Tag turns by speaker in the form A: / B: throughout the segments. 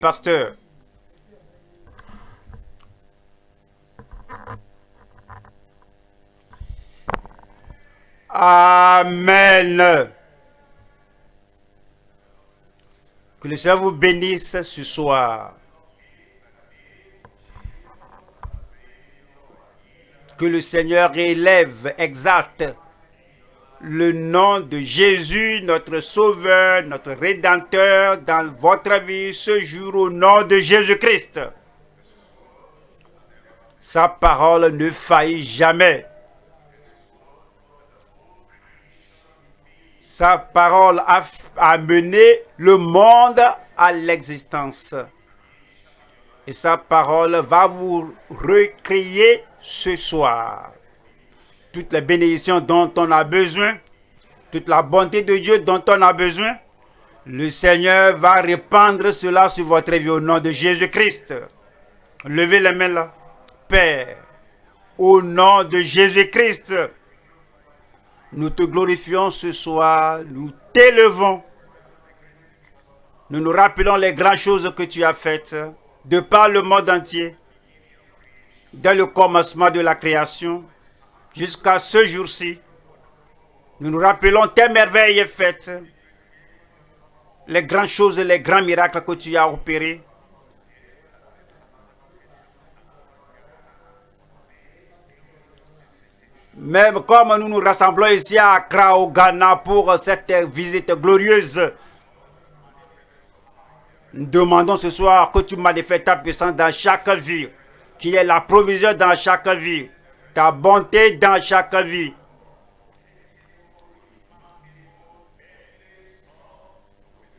A: pasteur. Amen. Que le Seigneur vous bénisse ce soir. Que le Seigneur élève, exalte le nom de Jésus, notre Sauveur, notre Rédempteur, dans votre vie ce jour au nom de Jésus-Christ. Sa parole ne faillit jamais. Sa parole a amené le monde à l'existence. Et sa parole va vous recréer ce soir toutes les bénédictions dont on a besoin, toute la bonté de Dieu dont on a besoin, le Seigneur va répandre cela sur votre vie au nom de Jésus-Christ. Levez les mains là. Père, au nom de Jésus-Christ, nous te glorifions ce soir, nous t'élevons. Nous nous rappelons les grandes choses que tu as faites de par le monde entier, dès le commencement de la création, jusqu'à ce jour-ci. Nous nous rappelons tes merveilles faites, les grandes choses et les grands miracles que tu as opérés. Même comme nous nous rassemblons ici à Accra, au Ghana, pour cette visite glorieuse, nous demandons ce soir que tu manifestes ta puissance dans chaque vie, qu'il y ait la provision dans chaque vie, ta bonté dans chaque vie.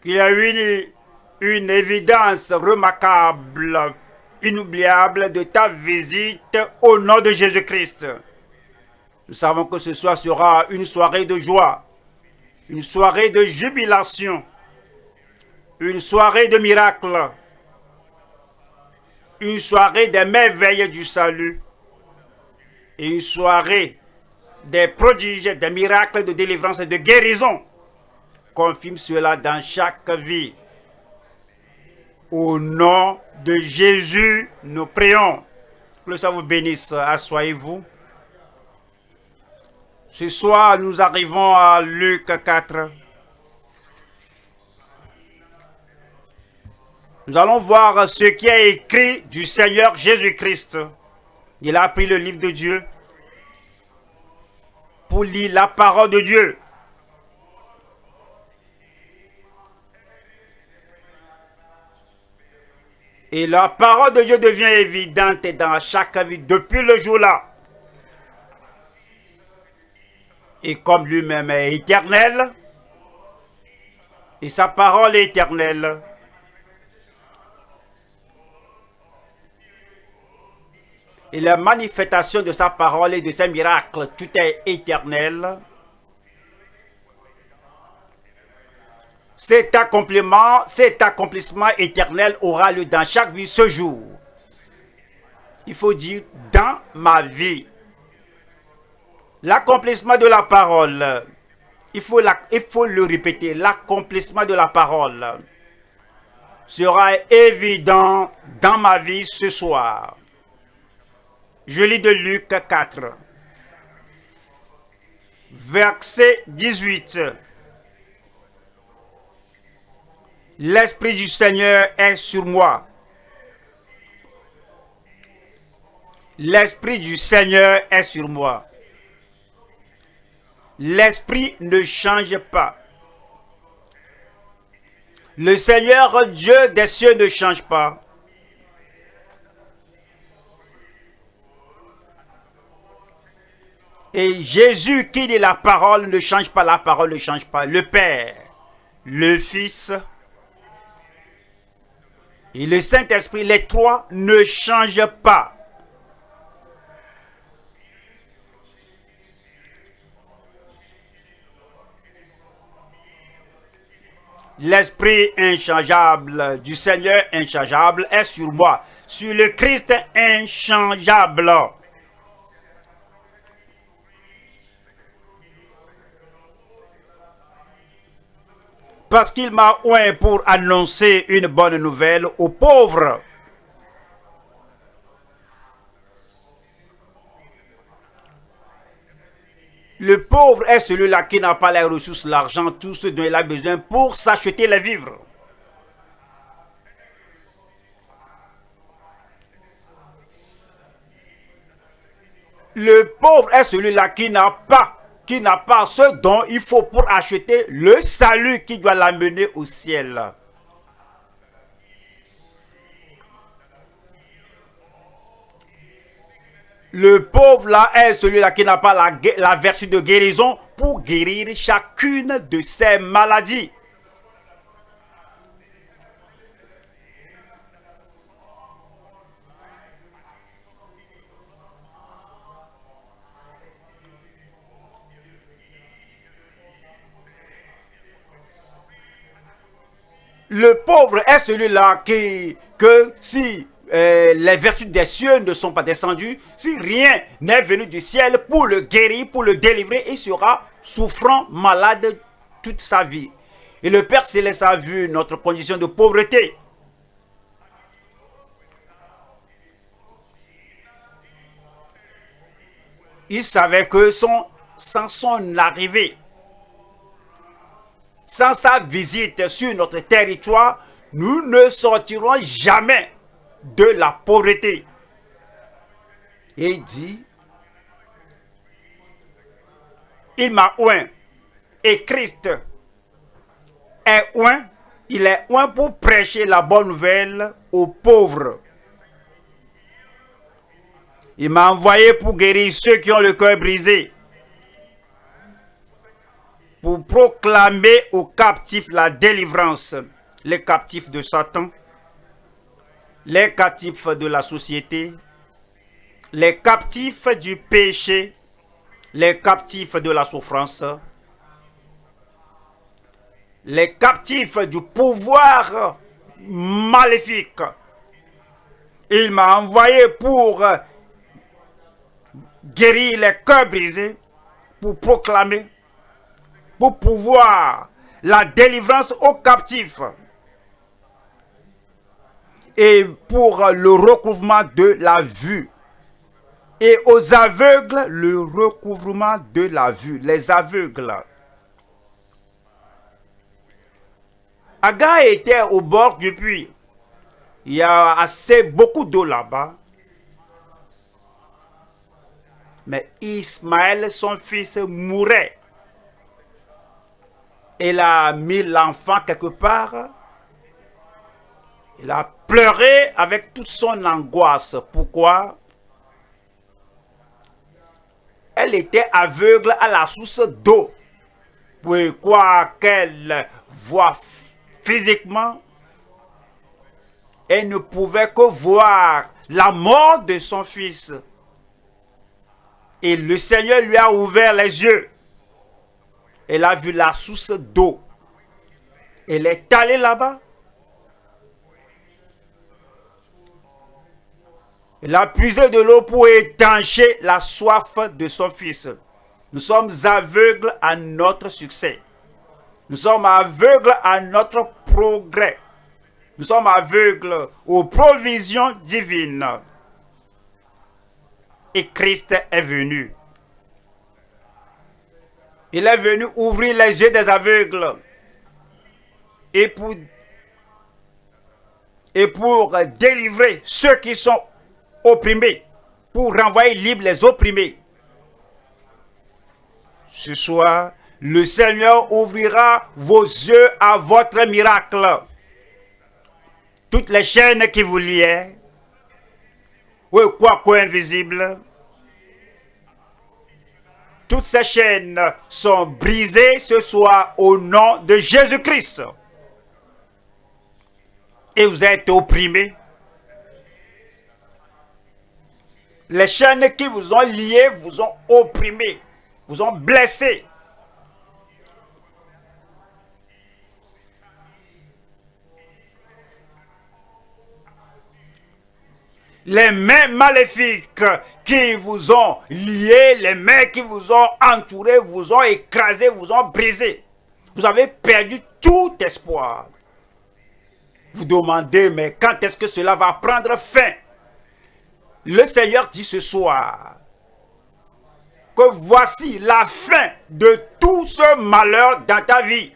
A: Qu'il y a une, une évidence remarquable, inoubliable de ta visite au nom de Jésus-Christ. Nous savons que ce soir sera une soirée de joie, une soirée de jubilation, une soirée de miracles, une soirée des merveilles du salut et une soirée des prodiges, des miracles de délivrance et de guérison. Confirme cela dans chaque vie. Au nom de Jésus, nous prions. Que le Seigneur vous bénisse. Assoyez-vous. Ce soir, nous arrivons à Luc 4. Nous allons voir ce qui est écrit du Seigneur Jésus-Christ. Il a pris le livre de Dieu pour lire la parole de Dieu. Et la parole de Dieu devient évidente dans chaque vie depuis le jour-là. Et comme lui-même est éternel, et sa parole est éternelle, et la manifestation de sa parole et de ses miracles, tout est éternel. Cet accomplissement, cet accomplissement éternel aura lieu dans chaque vie ce jour. Il faut dire dans ma vie. L'accomplissement de la parole, il faut, il faut le répéter, l'accomplissement de la parole sera évident dans ma vie ce soir. Je lis de Luc 4, verset 18. L'Esprit du Seigneur est sur moi. L'Esprit du Seigneur est sur moi. L'Esprit ne change pas. Le Seigneur Dieu des cieux ne change pas. Et Jésus qui dit la parole ne change pas, la parole ne change pas. Le Père, le Fils et le Saint-Esprit, les trois ne changent pas. L'Esprit inchangeable du Seigneur inchangeable est sur moi, sur le Christ inchangeable. Parce qu'il m'a oint pour annoncer une bonne nouvelle aux pauvres. Le pauvre est celui-là qui n'a pas les ressources, l'argent, tout ce dont il a besoin pour s'acheter les vivres. Le pauvre est celui-là qui n'a pas, qui n'a pas ce dont il faut pour acheter le salut qui doit l'amener au ciel. Le pauvre là est celui-là qui n'a pas la, la, vertu de guérison pour guérir chacune de ses maladies. Le pauvre est celui-là qui, que si euh, les vertus des cieux ne sont pas descendues, si rien n'est venu du ciel pour le guérir, pour le délivrer, il sera souffrant, malade toute sa vie. Et le Père Céleste a vu notre condition de pauvreté. Il savait que son, sans son arrivée, sans sa visite sur notre territoire, nous ne sortirons jamais de la pauvreté. Et il dit, il m'a oint, et Christ est oint, il est oint pour prêcher la bonne nouvelle aux pauvres. Il m'a envoyé pour guérir ceux qui ont le cœur brisé, pour proclamer aux captifs la délivrance, les captifs de Satan, les captifs de la société, les captifs du péché, les captifs de la souffrance, les captifs du pouvoir maléfique. Il m'a envoyé pour guérir les cœurs brisés, pour proclamer, pour pouvoir la délivrance aux captifs et pour le recouvrement de la vue. Et aux aveugles, le recouvrement de la vue. Les aveugles. Aga était au bord du puits. Il y a assez beaucoup d'eau là-bas. Mais Ismaël, son fils, mourait. Il a mis l'enfant quelque part il a pleuré avec toute son angoisse. Pourquoi? Elle était aveugle à la source d'eau. Pourquoi qu'elle voit physiquement, elle ne pouvait que voir la mort de son fils. Et le Seigneur lui a ouvert les yeux. Elle a vu la source d'eau. Elle est allée là-bas. Il a puisé de l'eau pour étancher la soif de son fils. Nous sommes aveugles à notre succès. Nous sommes aveugles à notre progrès. Nous sommes aveugles aux provisions divines. Et Christ est venu. Il est venu ouvrir les yeux des aveugles. Et pour, délivrer ceux qui sont opprimés, pour renvoyer libre les opprimés. Ce soir, le Seigneur ouvrira vos yeux à votre miracle. Toutes les chaînes qui vous liaient, ou quoi invisible, toutes ces chaînes sont brisées ce soir au nom de Jésus-Christ. Et vous êtes opprimés Les chaînes qui vous ont liés vous ont opprimé, vous ont blessé. Les mains maléfiques qui vous ont liés, les mains qui vous ont entouré, vous ont écrasé, vous ont brisé. Vous avez perdu tout espoir. Vous demandez, mais quand est-ce que cela va prendre fin? Le Seigneur dit ce soir que voici la fin de tout ce malheur dans ta vie.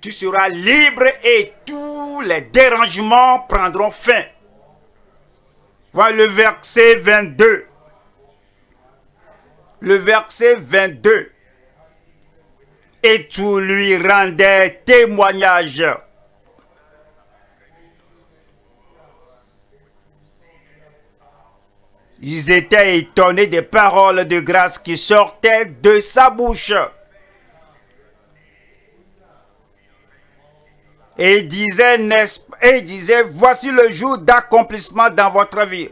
A: Tu seras libre et tous les dérangements prendront fin. Voilà le verset 22. Le verset 22 et tout lui rendait témoignage. Ils étaient étonnés des paroles de grâce qui sortaient de sa bouche. Et disait, et disait, voici le jour d'accomplissement dans votre vie.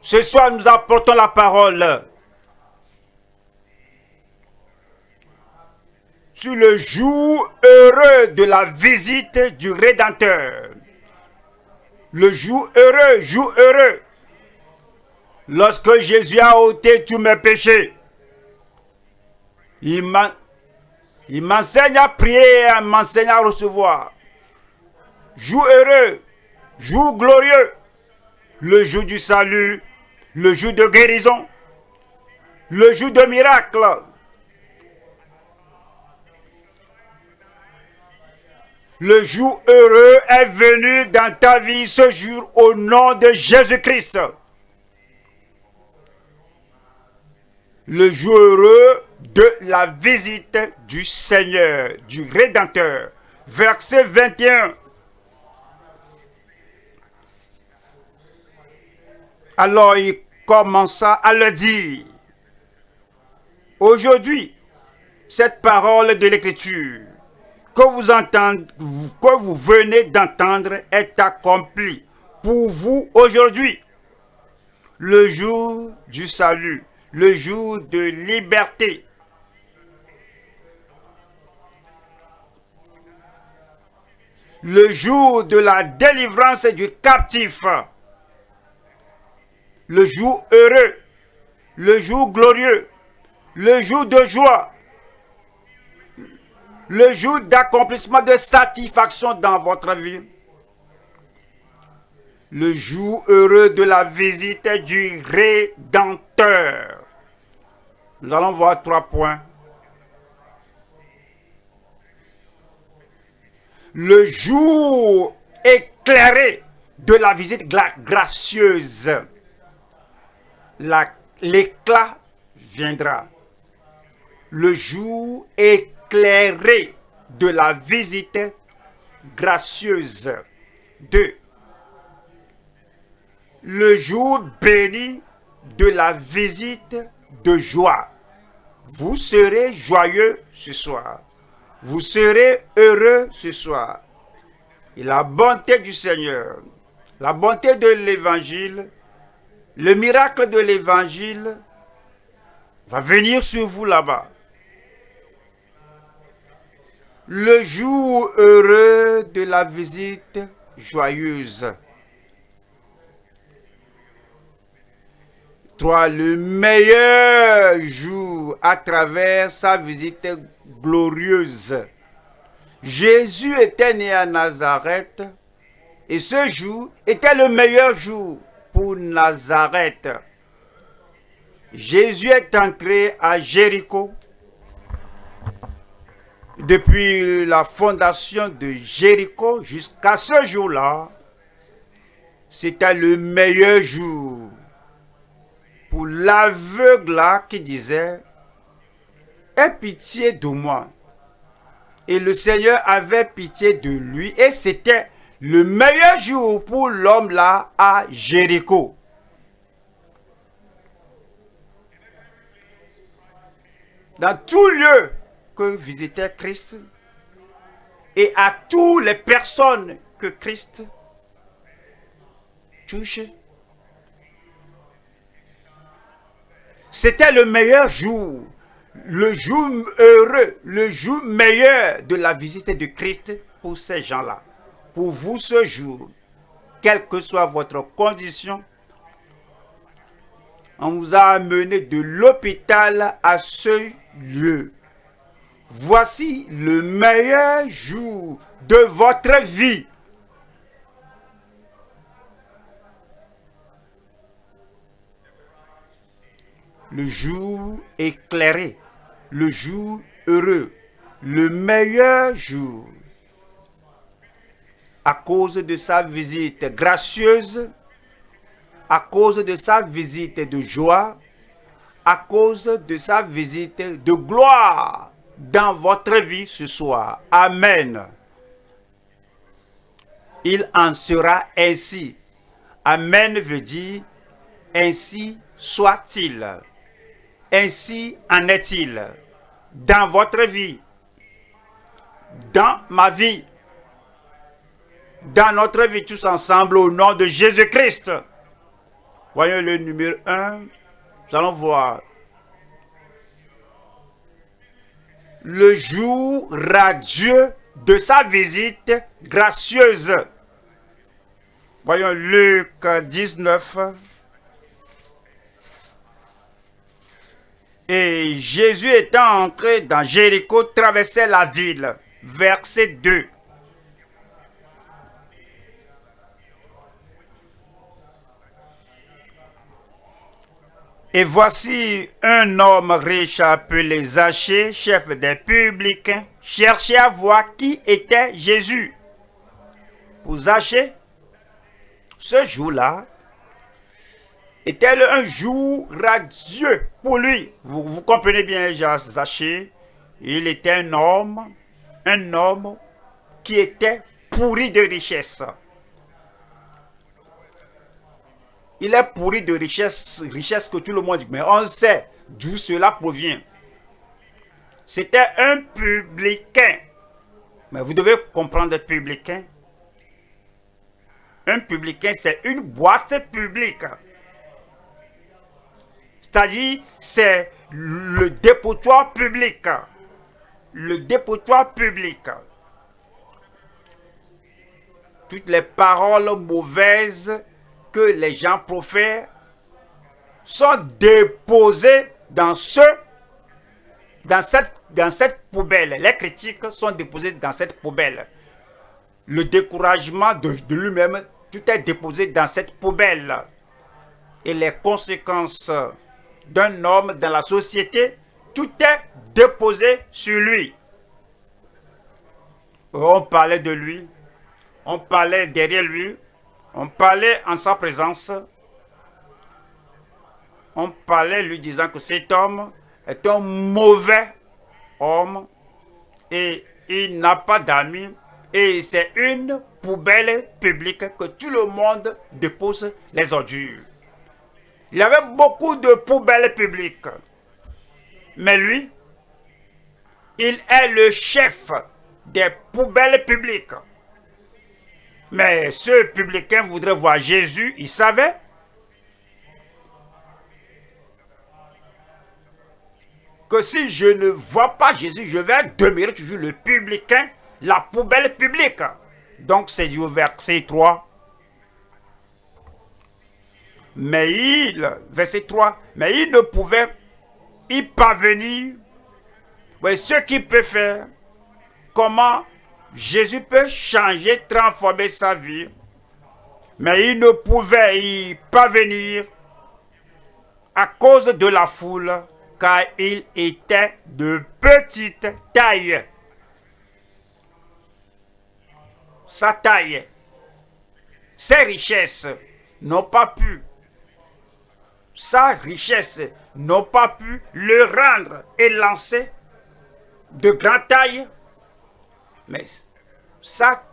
A: Ce soir, nous apportons la parole sur le jour heureux de la visite du Rédempteur. Le jour heureux, jour heureux. Lorsque Jésus a ôté tous mes péchés, il m'enseigne à prier et m'enseigne à recevoir. Jour heureux, jour glorieux, le jour du salut, le jour de guérison, le jour de miracle, Le jour heureux est venu dans ta vie ce jour au nom de Jésus-Christ. Le jour heureux de la visite du Seigneur, du Rédempteur. Verset 21. Alors il commença à le dire. Aujourd'hui, cette parole de l'Écriture que vous, entendez, que vous venez d'entendre est accompli pour vous aujourd'hui. Le jour du salut, le jour de liberté. Le jour de la délivrance du captif. Le jour heureux, le jour glorieux, le jour de joie, le jour d'accomplissement de satisfaction dans votre vie. Le jour heureux de la visite du Rédempteur. Nous allons voir trois points. Le jour éclairé de la visite gracieuse. L'éclat viendra. Le jour éclairé de la visite gracieuse. de Le jour béni de la visite de joie. Vous serez joyeux ce soir. Vous serez heureux ce soir. Et la bonté du Seigneur, la bonté de l'Évangile, le miracle de l'Évangile va venir sur vous là-bas le jour heureux de la visite joyeuse. Trois, le meilleur jour à travers sa visite glorieuse. Jésus était né à Nazareth et ce jour était le meilleur jour Nazareth. Jésus est entré à Jéricho depuis la fondation de Jéricho jusqu'à ce jour-là, c'était le meilleur jour pour l'aveugle qui disait Aie pitié de moi. Et le Seigneur avait pitié de lui et c'était le meilleur jour pour l'homme là à Jéricho. Dans tout lieu que visitait Christ et à toutes les personnes que Christ touche. C'était le meilleur jour, le jour heureux, le jour meilleur de la visite de Christ pour ces gens-là. Vous ce jour, quelle que soit votre condition, on vous a amené de l'hôpital à ce le voici le meilleur jour de votre vie. Le jour éclairé, le jour heureux, le meilleur jour. À cause de sa visite gracieuse, à cause de sa visite de joie, à cause de sa visite de gloire dans votre vie ce soir. Amen. Il en sera ainsi. Amen veut dire ainsi soit-il. Ainsi en est-il dans votre vie, dans ma vie, dans notre vie tous ensemble au nom de Jésus-Christ. Voyons le numéro 1. Nous allons voir. Le jour radieux de sa visite gracieuse. Voyons Luc 19. Et Jésus étant entré dans Jéricho, traversait la ville. Verset 2. Et voici un homme riche appelé Zachée, chef des publicains, cherchait à voir qui était Jésus. Pour Zachée, ce jour-là était un jour radieux pour lui. Vous, vous comprenez bien, Zachée, il était un homme, un homme qui était pourri de richesse. Il est pourri de richesse, richesse que tout le monde dit. Mais on sait d'où cela provient. C'était un publicain. Mais vous devez comprendre publicain. Un publicain, c'est une boîte publique. C'est-à-dire, c'est le dépotoir public. Le dépotoir public. Toutes les paroles mauvaises que les gens profèrent sont déposés dans ce dans cette, dans cette poubelle. Les critiques sont déposées dans cette poubelle. Le découragement de, de lui-même, tout est déposé dans cette poubelle. Et les conséquences d'un homme dans la société, tout est déposé sur lui. On parlait de lui, on parlait derrière lui, on parlait en sa présence. On parlait lui disant que cet homme est un mauvais homme et il n'a pas d'amis et c'est une poubelle publique que tout le monde dépose les ordures. Il y avait beaucoup de poubelles publiques. Mais lui, il est le chef des poubelles publiques. Mais ce publicain voudrait voir Jésus, il savait. Que si je ne vois pas Jésus, je vais demeurer toujours le publicain, la poubelle publique. Donc c'est du verset 3. Mais il, verset 3, mais il ne pouvait y parvenir. Oui, ce qu'il peut faire, comment Jésus peut changer, transformer sa vie, mais il ne pouvait y parvenir à cause de la foule, car il était de petite taille. Sa taille, ses richesses n'ont pas pu, sa richesse n'ont pas pu le rendre élancé de grande taille mais ça,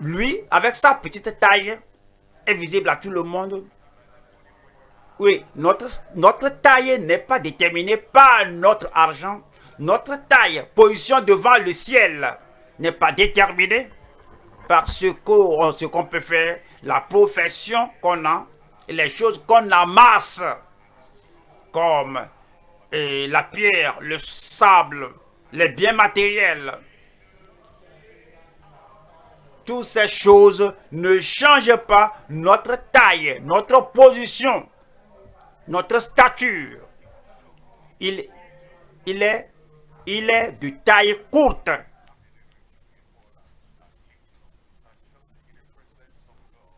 A: lui, avec sa petite taille, est visible à tout le monde. Oui, notre, taille n'est pas déterminée par notre argent. Notre taille, position devant le ciel, n'est pas déterminée par ce qu'on peut faire, la profession qu'on a, les choses qu'on amasse, comme la pierre, le sable, les biens matériels, toutes ces choses ne changent pas notre taille, notre position, notre stature. Il, il est, il est de taille courte.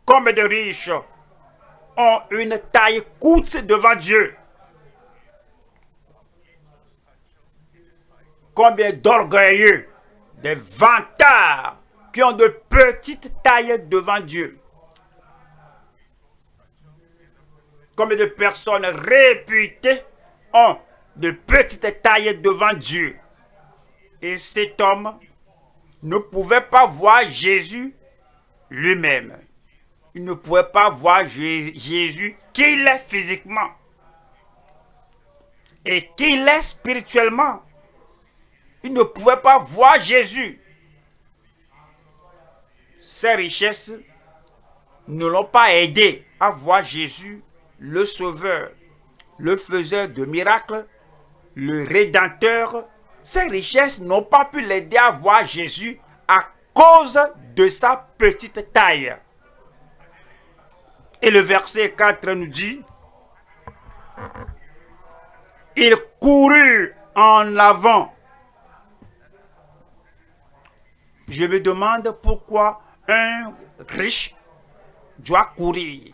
A: Combien de riches ont une taille courte devant Dieu Combien d'orgueilleux, des vantards qui ont de petites tailles devant Dieu Combien de personnes réputées ont de petites tailles devant Dieu? Et cet homme ne pouvait pas voir Jésus lui-même il ne pouvait pas voir Jésus qu'il est physiquement et qu'il est spirituellement. Il ne pouvait pas voir Jésus. Ses richesses ne l'ont pas aidé à voir Jésus, le Sauveur, le faiseur de miracles, le Rédempteur. Ses richesses n'ont pas pu l'aider à voir Jésus à cause de sa petite taille. Et le verset 4 nous dit, il courut en avant. Je me demande pourquoi un riche doit courir.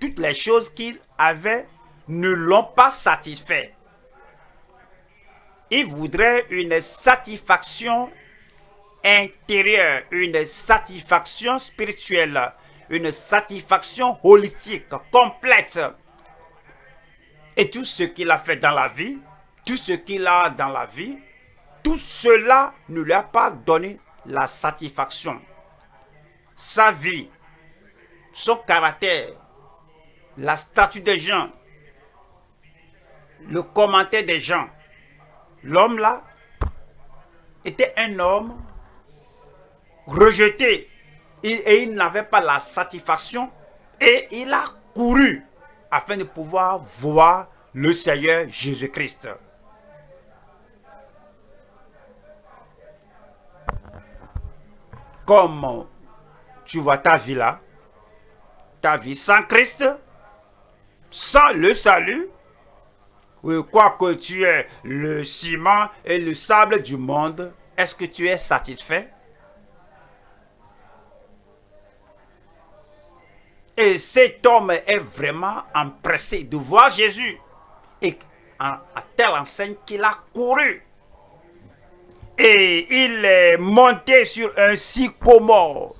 A: Toutes les choses qu'il avait ne l'ont pas satisfait. Il voudrait une satisfaction intérieure, une satisfaction spirituelle une satisfaction holistique, complète. Et tout ce qu'il a fait dans la vie, tout ce qu'il a dans la vie, tout cela ne lui a pas donné la satisfaction. Sa vie, son caractère, la statue des gens, le commentaire des gens. L'homme là était un homme rejeté et il n'avait pas la satisfaction et il a couru afin de pouvoir voir le Seigneur Jésus-Christ. Tu vois ta vie là, ta vie sans Christ, sans le salut, quoi que tu es le ciment et le sable du monde, est-ce que tu es satisfait? Et cet homme est vraiment empressé de voir Jésus. Et à, telle enseigne qu'il a couru. Et il est monté sur un sycomore.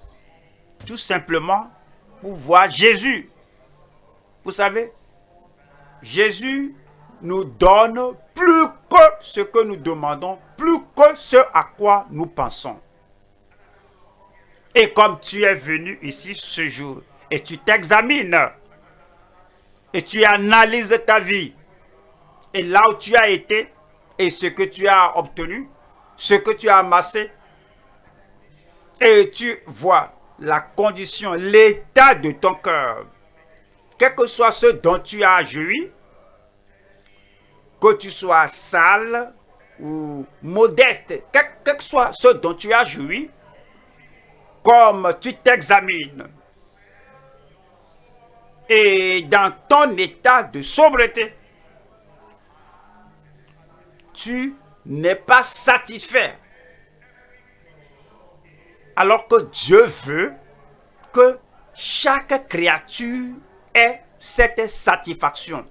A: Tout simplement pour voir Jésus. Vous savez, Jésus nous donne plus que ce que nous demandons, plus que ce à quoi nous pensons. Et comme tu es venu ici ce jour, et tu t'examines et tu analyses ta vie et là où tu as été et ce que tu as obtenu, ce que tu as amassé et tu vois la condition, l'état de ton cœur, quel que soit ce dont tu as joui, que tu sois sale ou modeste, quel, que soit ce dont tu as joui, comme tu t'examines, et dans ton état de sobriété, tu n'es pas satisfait. Alors que Dieu veut que chaque créature ait cette satisfaction.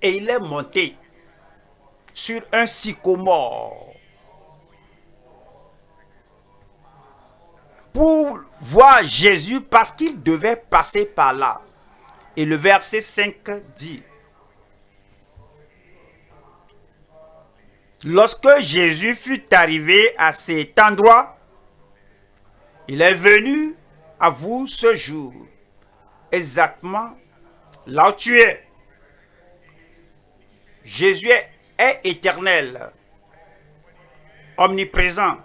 A: Et il est monté sur un sycomore pour voir Jésus parce qu'il devait passer par là. Et le verset 5 dit, Lorsque Jésus fut arrivé à cet endroit, il est venu à vous ce jour, exactement là où tu es. Jésus est éternel, omniprésent,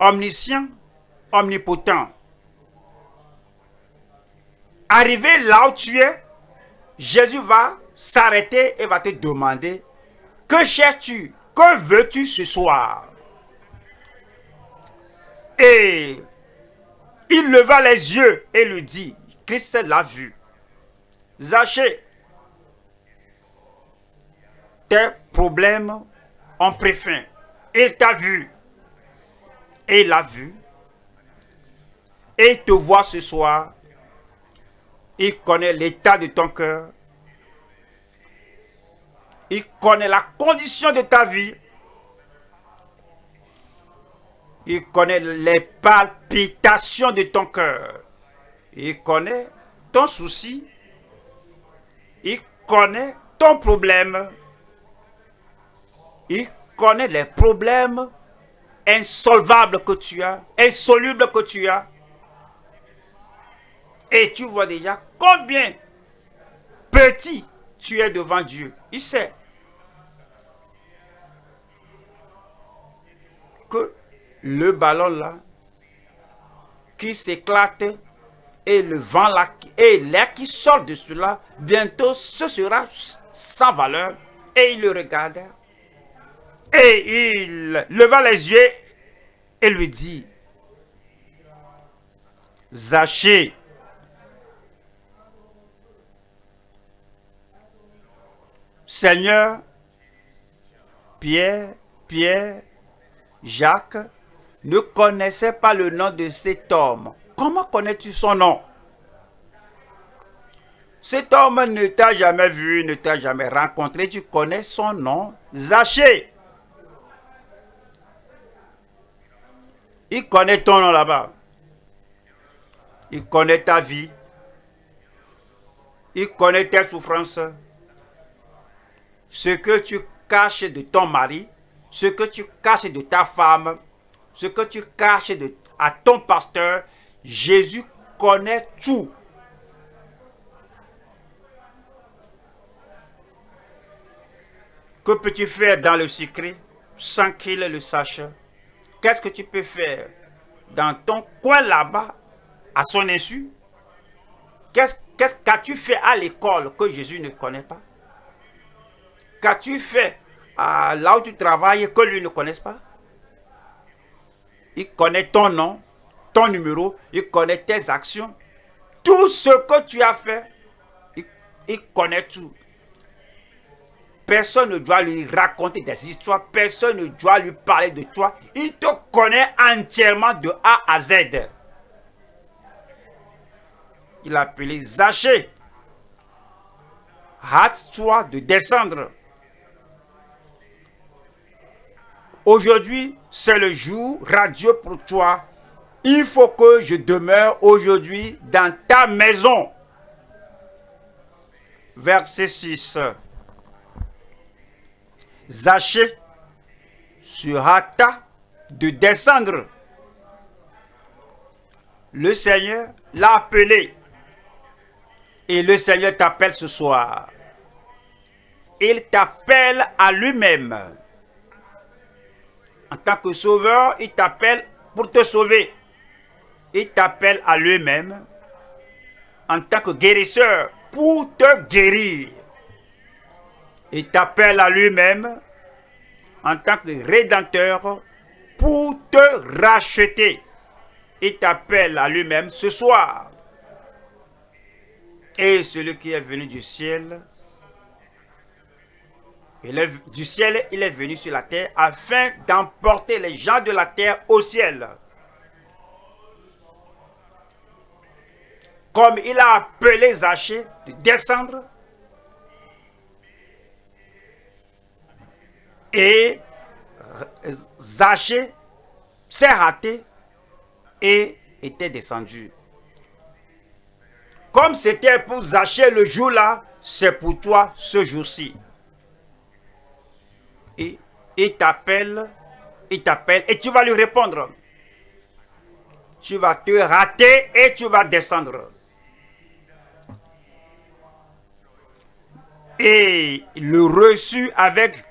A: omniscient, omnipotent. Arrivé là où tu es, Jésus va s'arrêter et va te demander, que cherches-tu? Que veux-tu ce soir? Et il leva les yeux et lui dit, Christ l'a vu. Zachée, tes problèmes ont pris fin. Il t'a vu. Et il l'a vu. Et te voit ce soir. Il connaît l'état de ton cœur. Il connaît la condition de ta vie. Il connaît les palpitations de ton cœur. Il connaît ton souci. Il connaît ton problème. Il connaît les problèmes insolvables que tu as, insolubles que tu as. Et tu vois déjà combien petit tu es devant Dieu. Il sait que le ballon là, qui s'éclate, et le vent là, et l'air qui sort de cela, bientôt ce sera sans valeur. Et il le regarda. Et il leva les yeux et lui dit, Zachée, Seigneur, Pierre, Pierre, Jacques ne connaissait pas le nom de cet homme. Comment connais-tu son nom? Cet homme ne t'a jamais vu, ne t'a jamais rencontré. Tu connais son nom, Zachée. Il connaît ton nom là-bas. Il connaît ta vie. Il connaît tes souffrances. Ce que tu caches de ton mari, ce que tu caches de ta femme, ce que tu caches à ton pasteur, Jésus connaît tout. Que peux-tu faire dans le secret sans qu'il le sache? Qu'est-ce que tu peux faire dans ton coin là-bas à son insu? Qu'est-ce qu'as-tu fait à l'école que Jésus ne connaît pas? Qu'as-tu fait là où tu travailles que lui ne connaisse pas? Il connaît ton nom, ton numéro, il connaît tes actions. Tout ce que tu as fait, il, connaît tout. Personne ne doit lui raconter des histoires, personne ne doit lui parler de toi. Il te connaît entièrement de A à Z. Il a appelé Zachée. Hâte-toi de descendre. Aujourd'hui, c'est le jour radieux pour toi. Il faut que je demeure aujourd'hui dans ta maison. Verset 6. Zachée se hâta de descendre. Le Seigneur l'a appelé. Et le Seigneur t'appelle ce soir. Il t'appelle à lui-même. En tant que sauveur, il t'appelle pour te sauver. Il t'appelle à lui-même en tant que guérisseur pour te guérir. Il t'appelle à lui-même en tant que rédempteur pour te racheter. Il t'appelle à lui-même ce soir. Et celui qui est venu du ciel du ciel, il est venu sur la terre afin d'emporter les gens de la terre au ciel. Comme il a appelé Zachée de descendre et Zachée s'est raté et était descendu. Comme c'était pour Zachée le jour-là, c'est pour toi ce jour-ci il t'appelle, il t'appelle et tu vas lui répondre. Tu vas te rater et tu vas descendre. Et le reçu avec,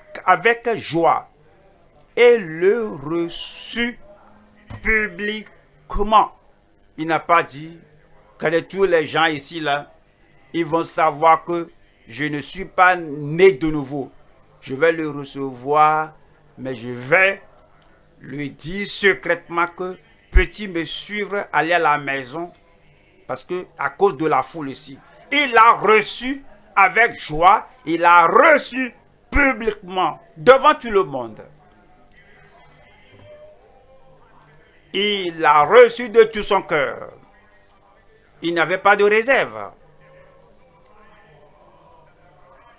A: joie. Et le reçu publiquement. Il n'a pas dit que tous les gens ici, là, ils vont savoir que je ne suis pas né de nouveau je vais le recevoir, mais je vais lui dire secrètement que petit me suivre, aller à la maison, parce que à cause de la foule ici. Il a reçu avec joie, il a reçu publiquement, devant tout le monde. Il a reçu de tout son cœur. Il n'avait pas de réserve.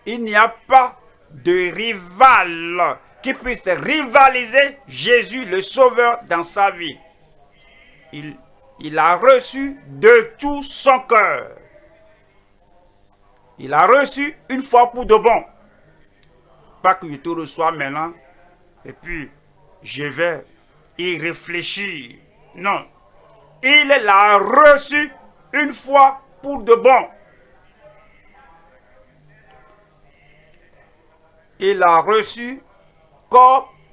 A: Il n'y a pas de rival qui puisse rivaliser Jésus le Sauveur dans sa vie. Il, il a reçu de tout son cœur. Il a reçu une fois pour de bon. Pas que je te reçois maintenant et puis je vais y réfléchir. Non. Il l'a reçu une fois pour de bon. Il a reçu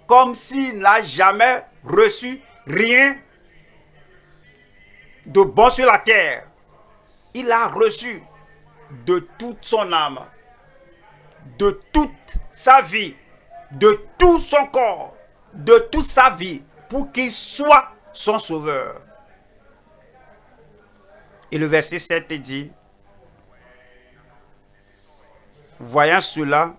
A: comme, s'il n'a jamais reçu rien de bon sur la terre. Il a reçu de toute son âme, de toute sa vie, de tout son corps, de toute sa vie, pour qu'il soit son sauveur. Et le verset 7 dit, voyant cela,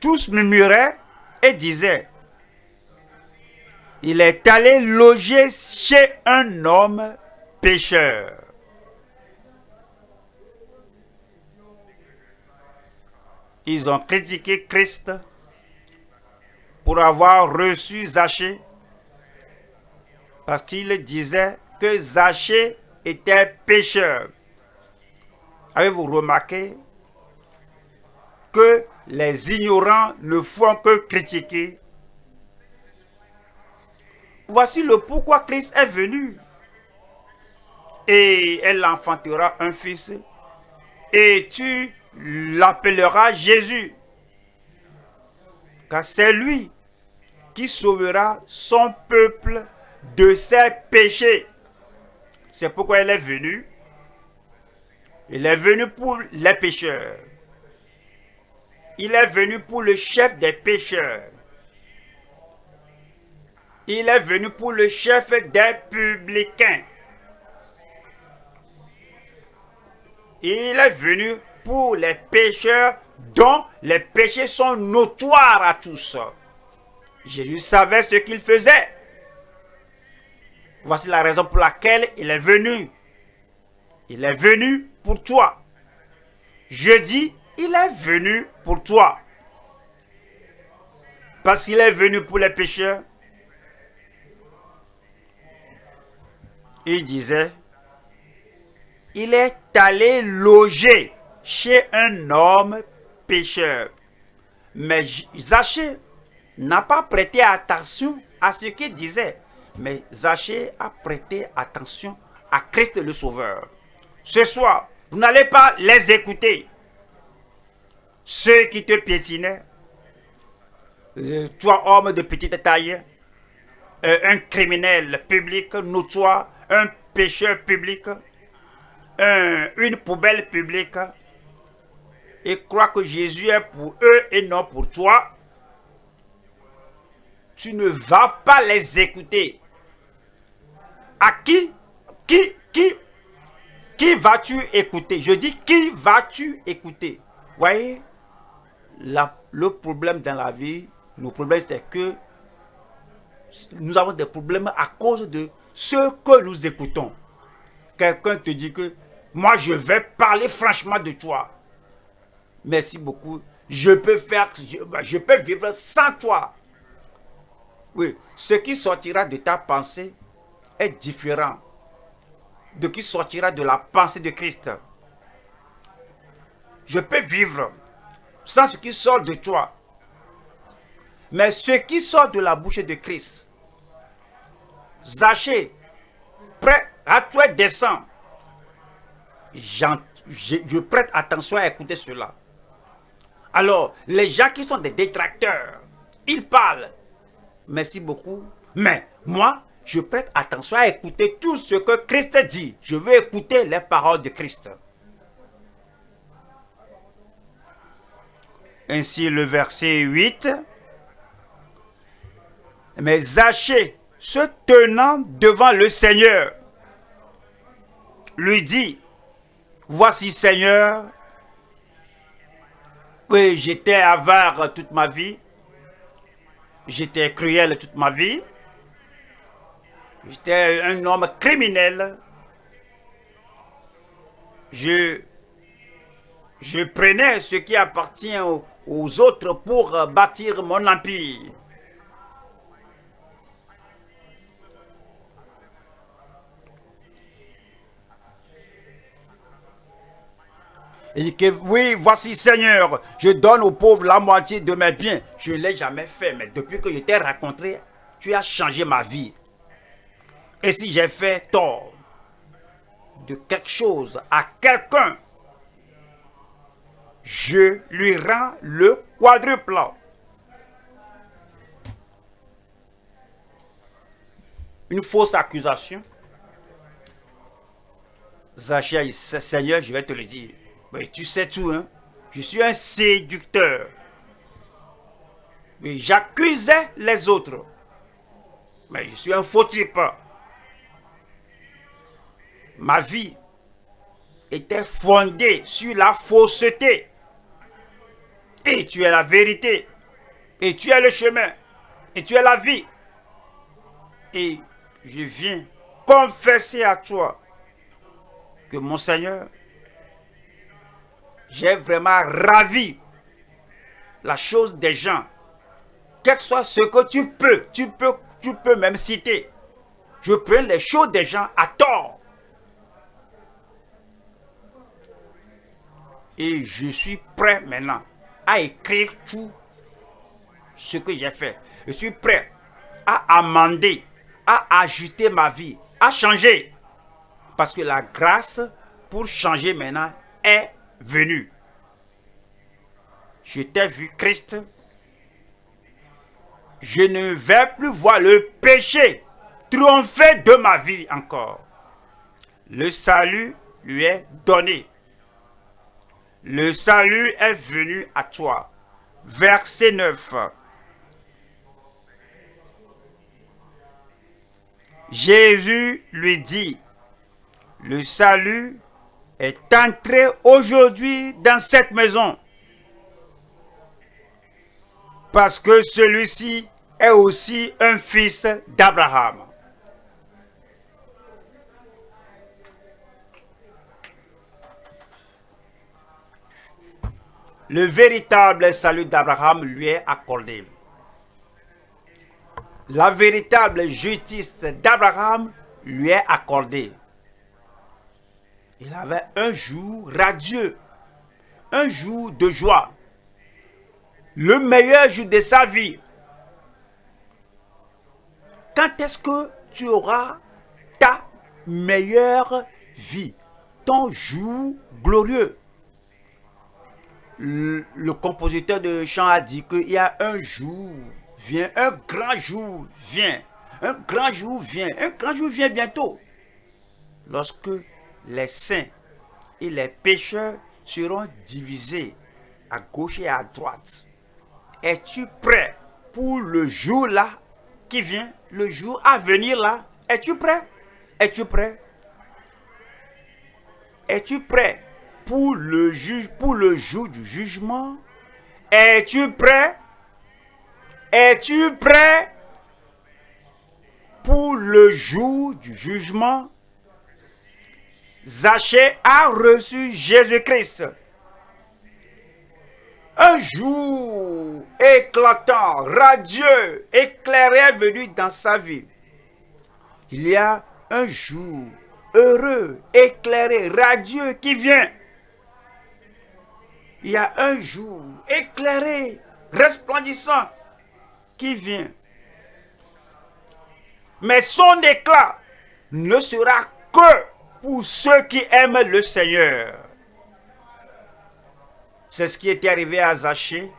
A: tous murmuraient et disaient, il est allé loger chez un homme pécheur. Ils ont critiqué Christ pour avoir reçu Zachée parce qu'il disait que Zachée était pécheur. Avez-vous remarqué que les ignorants ne font que critiquer Voici le pourquoi Christ est venu. Et elle enfantera un fils. Et tu l'appelleras Jésus. Car c'est lui qui sauvera son peuple de ses péchés. C'est pourquoi elle est venue. Il est venu pour les pécheurs. Il est venu pour le chef des pécheurs. Il est venu pour le chef des publicains. Il est venu pour les pécheurs dont les péchés sont notoires à tous. Jésus savait ce qu'il faisait. Voici la raison pour laquelle il est venu. Il est venu pour toi. Je dis, il est venu pour toi. Parce qu'il est venu pour les pécheurs, il disait, il est allé loger chez un homme pécheur. Mais Zachée n'a pas prêté attention à ce qu'il disait. Mais Zachée a prêté attention à Christ le Sauveur. Ce soir, vous n'allez pas les écouter. Ceux qui te piétinaient, euh, toi homme de petite taille, euh, un criminel public notoire, un pécheur public, une poubelle publique, et crois que Jésus est pour eux et non pour toi, tu ne vas pas les écouter. À qui, qui, qui, qui vas-tu écouter? Je dis, qui vas-tu écouter? Voyez, le problème dans la vie, le problème c'est que nous avons des problèmes à cause de ce que nous écoutons. Quelqu'un te dit que moi je vais parler franchement de toi. Merci beaucoup. Je peux faire, je, peux vivre sans toi. Oui, ce qui sortira de ta pensée est différent de qui sortira de la pensée de Christ. Je peux vivre sans ce qui sort de toi. Mais ce qui sort de la bouche de Christ, Zaché, prêt à toi descend. Je, je prête attention à écouter cela. Alors, les gens qui sont des détracteurs, ils parlent. Merci beaucoup. Mais moi, je prête attention à écouter tout ce que Christ dit. Je veux écouter les paroles de Christ. Ainsi, le verset 8. Mais Zachée, se tenant devant le Seigneur, lui dit, Voici Seigneur, oui, j'étais avare toute ma vie. J'étais cruel toute ma vie. J'étais un homme criminel. Je, je prenais ce qui appartient aux, aux autres pour bâtir mon empire. Dit que oui, voici Seigneur, je donne aux pauvres la moitié de mes biens. Je ne l'ai jamais fait, mais depuis que je t'ai rencontré, tu as changé ma vie. Et si j'ai fait tort de quelque chose à quelqu'un, je lui rends le quadruple. Une fausse accusation. Zachée, Seigneur, je vais te le dire. Mais tu sais tout, hein? Je suis un séducteur. Mais j'accusais les autres. Mais je suis un faux type. Ma vie était fondée sur la fausseté. Et tu es la vérité. Et tu es le chemin. Et tu es la vie. Et je viens confesser à toi que mon Seigneur, j'ai vraiment ravi la chose des gens. Quel que soit ce que tu peux, tu peux, tu peux même citer. Je prends les choses des gens à tort. Et je suis prêt maintenant à écrire tout ce que j'ai fait. Je suis prêt à amender, à ajouter ma vie, à changer. Parce que la grâce pour changer maintenant est venu. Je t'ai vu, Christ. Je ne vais plus voir le péché triompher de ma vie encore. Le salut lui est donné. Le salut est venu à toi. Verset 9. Jésus lui dit, le salut est entré aujourd'hui dans cette maison. Parce que celui-ci est aussi un fils d'Abraham. Le véritable salut d'Abraham lui est accordé. La véritable justice d'Abraham lui est accordée. Il avait un jour radieux, un jour de joie, le meilleur jour de sa vie. Quand est-ce que tu auras ta meilleure vie, ton jour glorieux? Le, compositeur de chant a dit qu'il y a un jour, vient, un grand jour vient, un grand jour vient, un grand jour vient bientôt. Lorsque les saints et les pécheurs seront divisés à gauche et à droite. Es-tu prêt pour le jour là qui vient, le jour à venir là? Es-tu prêt? Es-tu prêt? Es-tu prêt pour le jour du jugement Es-tu prêt? Es-tu prêt pour le jour du jugement? Zachée a reçu Jésus-Christ. Un jour éclatant, radieux, éclairé venu dans sa vie. Il y a un jour heureux, éclairé, radieux qui vient. Il y a un jour éclairé, resplendissant qui vient. Mais son éclat ne sera que pour ceux qui aiment le Seigneur. C'est ce qui était arrivé à Zachée.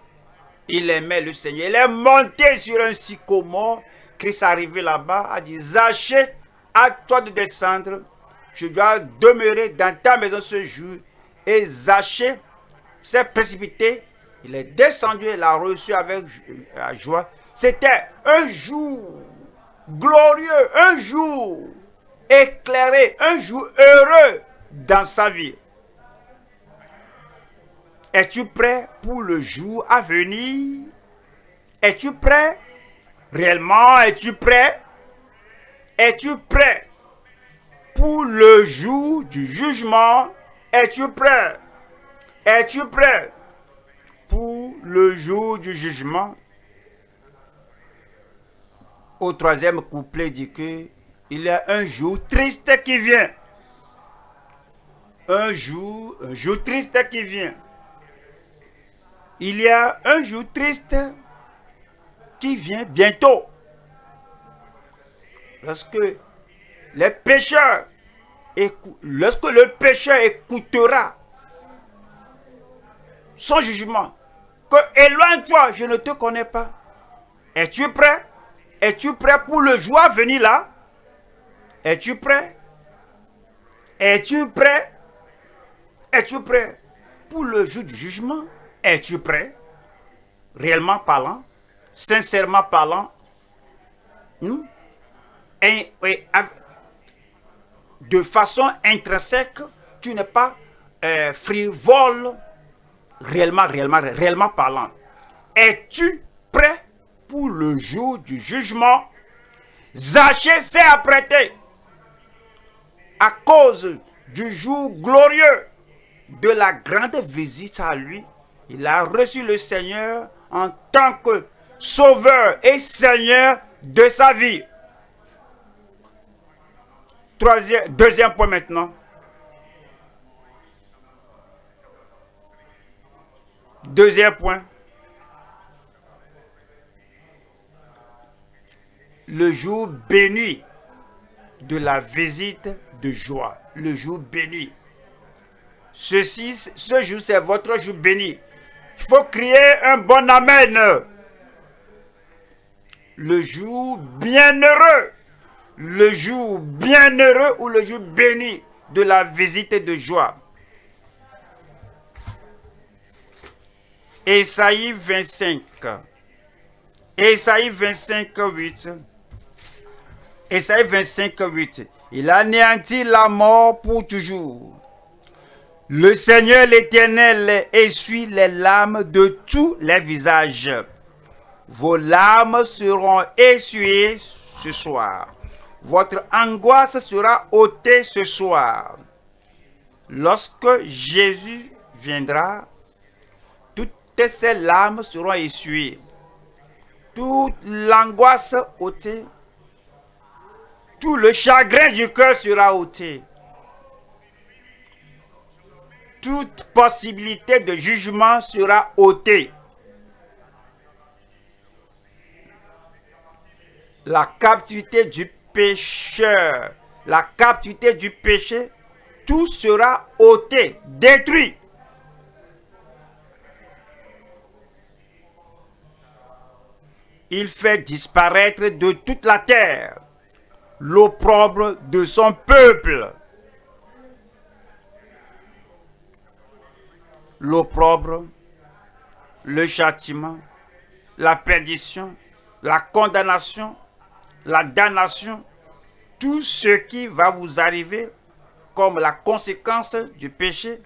A: Il aimait le Seigneur. Il est monté sur un sycomore. Christ est arrivé là-bas, a dit, Zachée, à toi de descendre. Je dois demeurer dans ta maison ce jour. Et Zachée s'est précipité. Il est descendu et l'a reçu avec joie. C'était un jour glorieux, un jour éclairé, un jour heureux dans sa vie. Es-tu prêt pour le jour à venir? Es-tu prêt? Réellement, es-tu prêt? Es-tu prêt pour le jour du jugement? Es-tu prêt? Es-tu prêt pour le jour du jugement? Au troisième couplet dit que il y a un jour triste qui vient. Un jour, un jour triste qui vient. Il y a un jour triste qui vient bientôt. Lorsque les pécheurs, lorsque le pécheur écoutera son jugement, que éloigne-toi, je ne te connais pas. Es-tu prêt? Es-tu prêt pour le jour à venir là? Es-tu prêt? Es-tu prêt? Es-tu prêt pour le jour du jugement? Es-tu prêt? Réellement parlant, sincèrement parlant, de façon intrinsèque, tu n'es pas euh, frivole, réellement, réellement, réellement parlant. Es-tu prêt pour le jour du jugement? Zachée s'est apprêté à cause du jour glorieux de la grande visite à lui. Il a reçu le Seigneur en tant que sauveur et Seigneur de sa vie. Troisième, deuxième point maintenant. Deuxième point. Le jour béni de la visite de joie. Le jour béni. Ceci, ce jour, c'est votre jour béni. Il faut crier un bon Amen. Le jour bienheureux. Le jour bienheureux ou le jour béni de la visite de joie. Ésaïe 25. Ésaïe 25, 8. Ésaïe 25, 8. Il anéantit la mort pour toujours. Le Seigneur l'Éternel essuie les larmes de tous les visages. Vos larmes seront essuyées ce soir. Votre angoisse sera ôtée ce soir. Lorsque Jésus viendra, toutes ces larmes seront essuyées. Toute l'angoisse ôtée. Tout le chagrin du cœur sera ôté toute possibilité de jugement sera ôtée. La captivité du pécheur, la captivité du péché, tout sera ôté, détruit. Il fait disparaître de toute la terre l'opprobre de son peuple. l'opprobre, le châtiment, la perdition, la condamnation, la damnation, tout ce qui va vous arriver comme la conséquence du péché.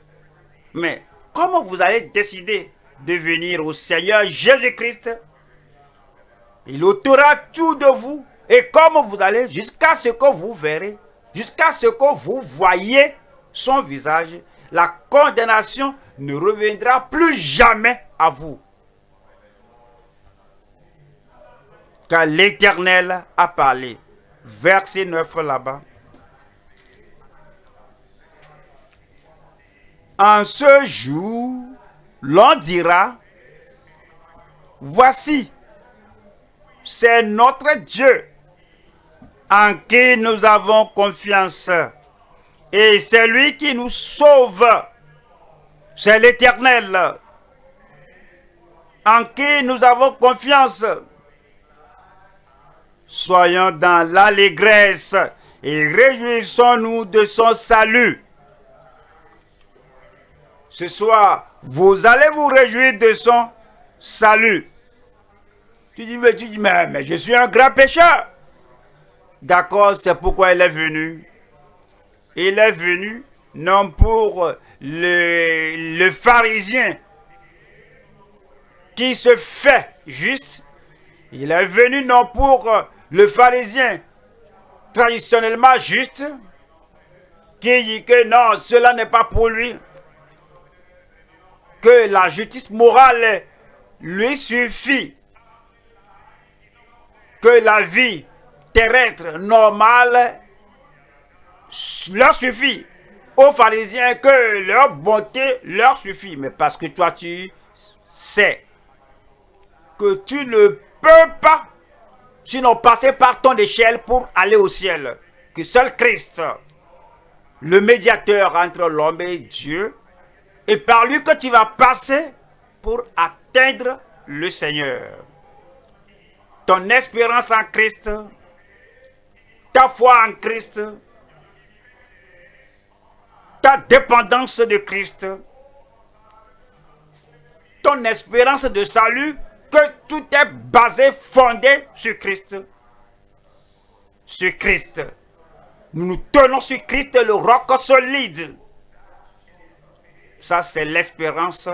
A: Mais comment vous allez décider de venir au Seigneur Jésus-Christ Il ôtera tout de vous. Et comme vous allez jusqu'à ce que vous verrez, jusqu'à ce que vous voyez son visage, la condamnation ne reviendra plus jamais à vous. Car l'Éternel a parlé. Verset 9 là-bas. En ce jour, l'on dira, voici, c'est notre Dieu en qui nous avons confiance. Et c'est lui qui nous sauve. C'est l'Éternel en qui nous avons confiance. Soyons dans l'allégresse et réjouissons-nous de son salut. Ce soir, vous allez vous réjouir de son salut. Tu dis, mais, tu dis, mais, mais je suis un grand pécheur. D'accord, c'est pourquoi il est venu. Il est venu non pour le, le pharisien qui se fait juste. Il est venu non pour le pharisien traditionnellement juste, qui dit que non, cela n'est pas pour lui, que la justice morale lui suffit, la vie terrestre normale leur suffit. Aux pharisiens que leur bonté leur suffit. Mais parce que toi tu sais que tu ne peux pas, sinon passer par ton échelle pour aller au ciel. Que seul Christ, le médiateur entre l'homme et Dieu, et par lui que tu vas passer pour atteindre le Seigneur. Ton espérance en Christ, ta foi en Christ, ta dépendance de Christ, ton espérance de salut, que tout est basé, fondé sur Christ. Sur Christ. Nous nous tenons sur Christ, le roc solide. Ça, c'est l'espérance,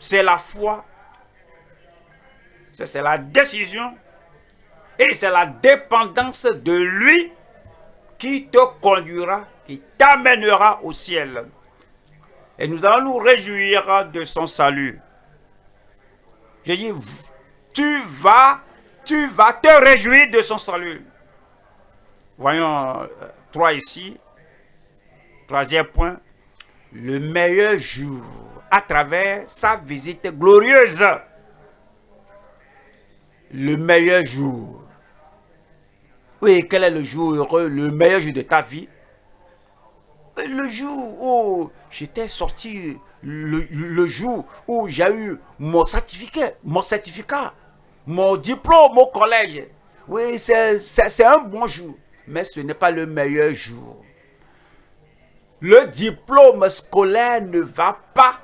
A: c'est la foi, c'est la décision et c'est la dépendance de lui qui te conduira, qui t'amènera au ciel. Et nous allons nous réjouir de son salut. Je dis, tu vas, tu vas te réjouir de son salut. Voyons euh, trois ici. Troisième point le meilleur jour à travers sa visite glorieuse. Le meilleur jour. Oui, quel est le jour heureux, le meilleur jour de ta vie? Le jour où j'étais sorti, le, jour où j'ai eu mon certificat, mon certificat, mon diplôme au collège. Oui, c'est un bon jour, mais ce n'est pas le meilleur jour le diplôme scolaire ne va pas,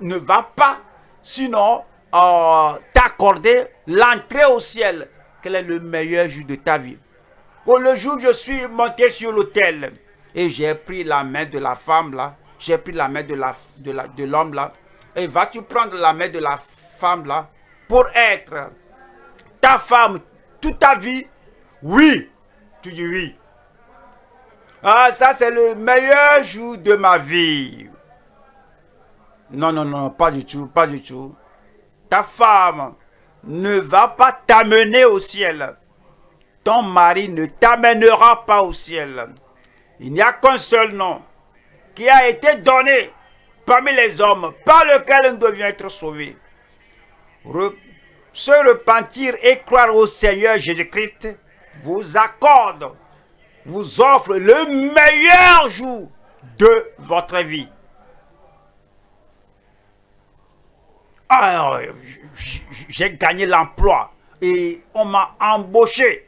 A: ne va pas sinon euh, t'accorder l'entrée au ciel. Quel est le meilleur jour de ta vie? Oh, Le jour où je suis monté sur l'autel et j'ai pris la main de la femme là, j'ai pris la main de l'homme de la, là, et vas-tu prendre la main de la femme là pour être ta femme toute ta vie? Oui, tu dis oui. Ah, ça c'est le meilleur jour de ma vie. Non, non, non, pas du tout, pas du tout. Ta femme ne va pas t'amener au ciel. Ton mari ne t'amènera pas au ciel. Il n'y a qu'un seul nom qui a été donné parmi les hommes par lequel on devient être sauvé. se repentir et croire au Seigneur Jésus-Christ vous accorde vous offre le meilleur jour de votre vie. J'ai gagné l'emploi et on m'a embauché.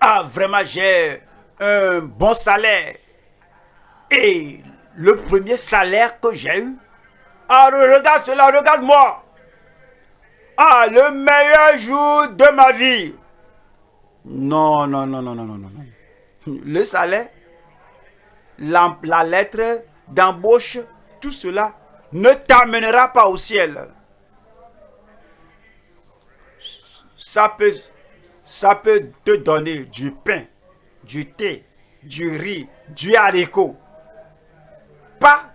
A: Ah, vraiment, j'ai un bon salaire. Et le premier salaire que j'ai eu, ah, regarde cela, regarde-moi. Ah, le meilleur jour de ma vie. Non, non, non, non, non, non, non. Le salaire, la, lettre d'embauche, tout cela ne t'amènera pas au ciel. Ça peut, te donner du pain, du thé, du riz, du haricot. Pas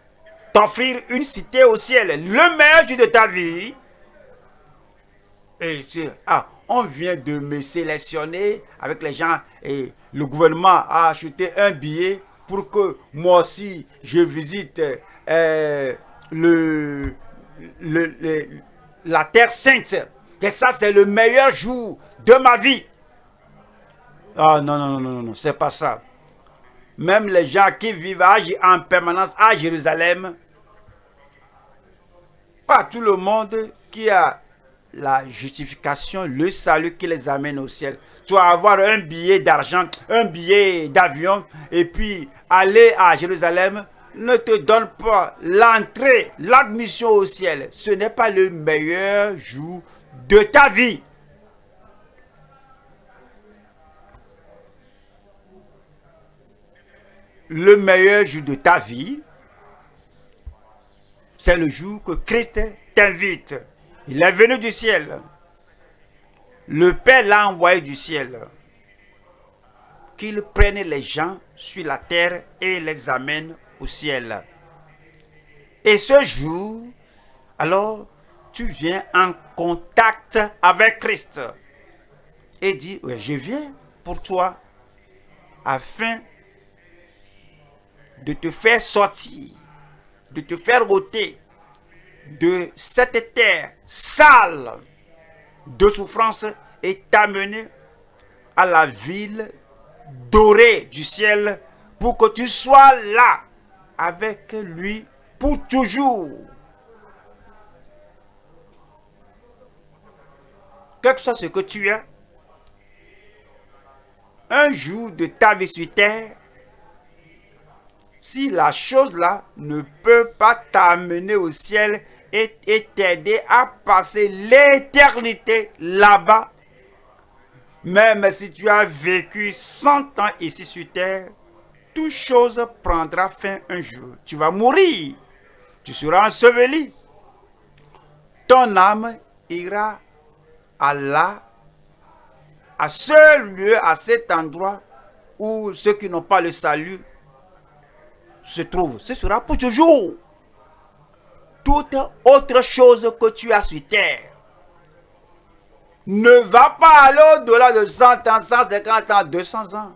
A: t'offrir une cité au ciel, le meilleur de ta vie. Et tu, ah, on vient de me sélectionner avec les gens et le gouvernement a acheté un billet pour que moi aussi je visite euh, le, la Terre Sainte. Et ça, c'est le meilleur jour de ma vie. Ah non, non, non, non, non, c'est pas ça. Même les gens qui vivent en permanence à Jérusalem, pas tout le monde qui a la justification, le salut qui les amène au ciel. Tu vas avoir un billet d'argent, un billet d'avion, et puis aller à Jérusalem ne te donne pas l'entrée, l'admission au ciel. Ce n'est pas le meilleur jour de ta vie. Le meilleur jour de ta vie, c'est le jour que Christ t'invite. Il est venu du ciel. Le Père l'a envoyé du ciel. Qu'il prenne les gens sur la terre et les amène au ciel. Et ce jour, alors, tu viens en contact avec Christ. Et dis, je viens pour toi afin de te faire sortir, de te faire ôter de cette terre sale de souffrance et t'amener à la ville dorée du ciel pour que tu sois là avec lui pour toujours. Quel que soit ce que tu es, un jour de ta vie sur terre, si la chose-là ne peut pas t'amener au ciel et t'aider à passer l'éternité là-bas, même si tu as vécu 100 ans ici sur terre, chose prendra fin un jour. Tu vas mourir. Tu seras enseveli. Ton âme ira à là, à ce lieu, à cet endroit où ceux qui n'ont pas le salut se trouvent. Ce sera pour toujours. Toute autre chose que tu as sur terre ne va pas aller au-delà de 100 ans, 150 ans, 200 ans.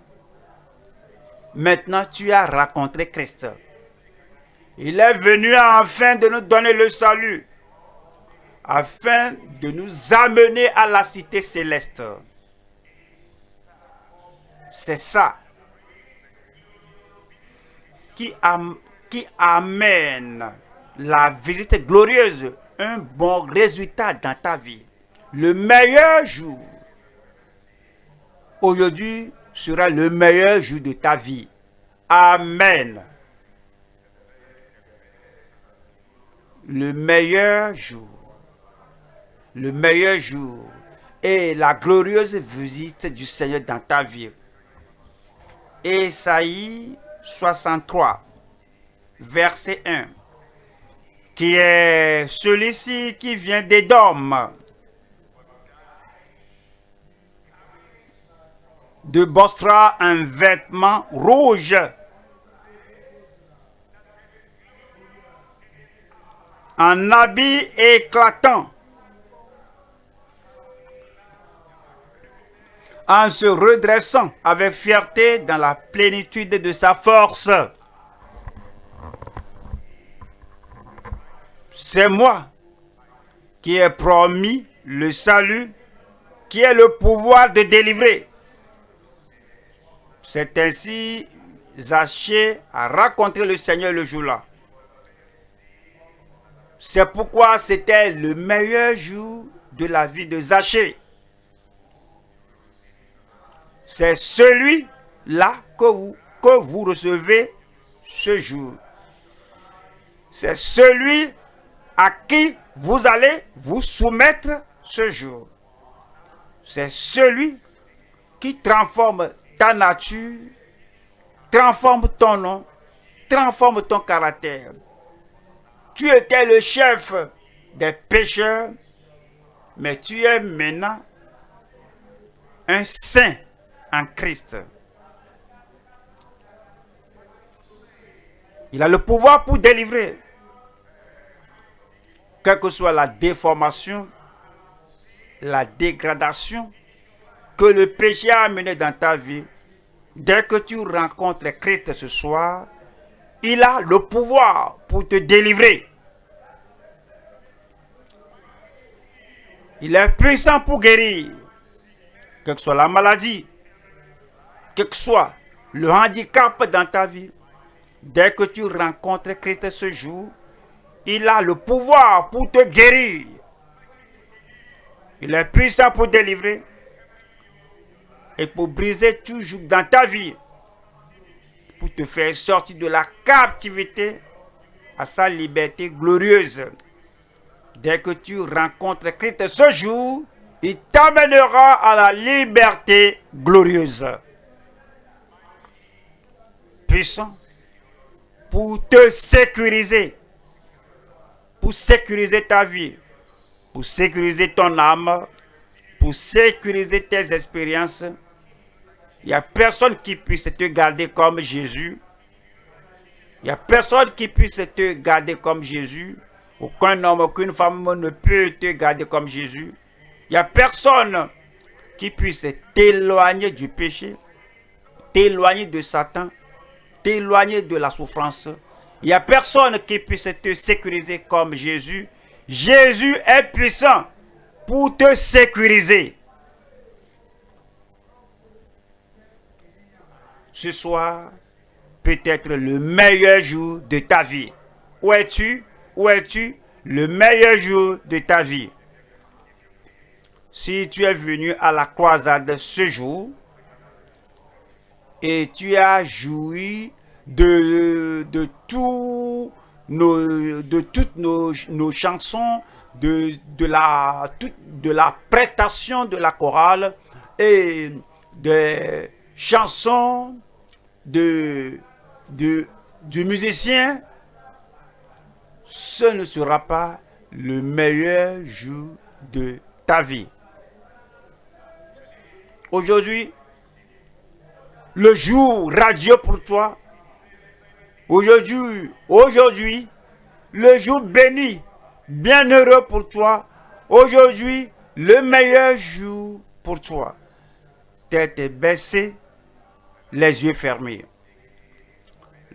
A: Maintenant, tu as rencontré Christ. Il est venu afin de nous donner le salut, afin de nous amener à la cité céleste. C'est ça qui, qui amène la visite glorieuse, un bon résultat dans ta vie. Le meilleur jour, aujourd'hui, sera le meilleur jour de ta vie. Amen. Le meilleur jour. Le meilleur jour. Et la glorieuse visite du Seigneur dans ta vie. Esaïe 63, verset 1, qui est celui-ci qui vient d'Édom, de Bostra un vêtement rouge. Un habit éclatant. En se redressant avec fierté dans la plénitude de sa force. C'est moi qui ai promis le salut, qui ai le pouvoir de délivrer. C'est ainsi Zachée a rencontré le Seigneur le jour-là. C'est pourquoi c'était le meilleur jour de la vie de Zachée. C'est celui-là que vous, que vous recevez ce jour. C'est celui à qui vous allez vous soumettre ce jour. C'est celui qui transforme ta nature, transforme ton nom, transforme ton caractère. Tu étais le chef des pécheurs, mais tu es maintenant un saint en Christ. Il a le pouvoir pour délivrer. Quelle que soit la déformation, la dégradation, que le péché a amené dans ta vie, dès que tu rencontres Christ ce soir, il a le pouvoir pour te délivrer. Il est puissant pour guérir, quelle que soit la maladie, quel que soit le handicap dans ta vie. Dès que tu rencontres Christ ce jour, il a le pouvoir pour te guérir. Il est puissant pour délivrer et pour briser toujours dans ta vie, pour te faire sortir de la captivité à sa liberté glorieuse. Dès que tu rencontres Christ ce jour, il t'amènera à la liberté glorieuse. Puissant pour te sécuriser, pour sécuriser ta vie, pour sécuriser ton âme, pour sécuriser tes expériences. Il n'y a personne qui puisse te garder comme Jésus. Il n'y a personne qui puisse te garder comme Jésus. Aucun homme, aucune femme ne peut te garder comme Jésus. Il n'y a personne qui puisse t'éloigner du péché, t'éloigner de Satan, t'éloigner de la souffrance. Il n'y a personne qui puisse te sécuriser comme Jésus. Jésus est puissant pour te sécuriser. Ce soir peut être le meilleur jour de ta vie. Où es-tu? Où es-tu? Le meilleur jour de ta vie. Si tu es venu à la croisade ce jour et tu as joui de, tout de toutes nos chansons, de, de, la, de la prestation de la chorale et des chansons de, du musicien, ce ne sera pas le meilleur jour de ta vie. Aujourd'hui, le jour radieux pour toi, aujourd'hui, aujourd'hui, le jour béni bienheureux pour toi. Aujourd'hui, le meilleur jour pour toi. Tête baissée, les yeux fermés.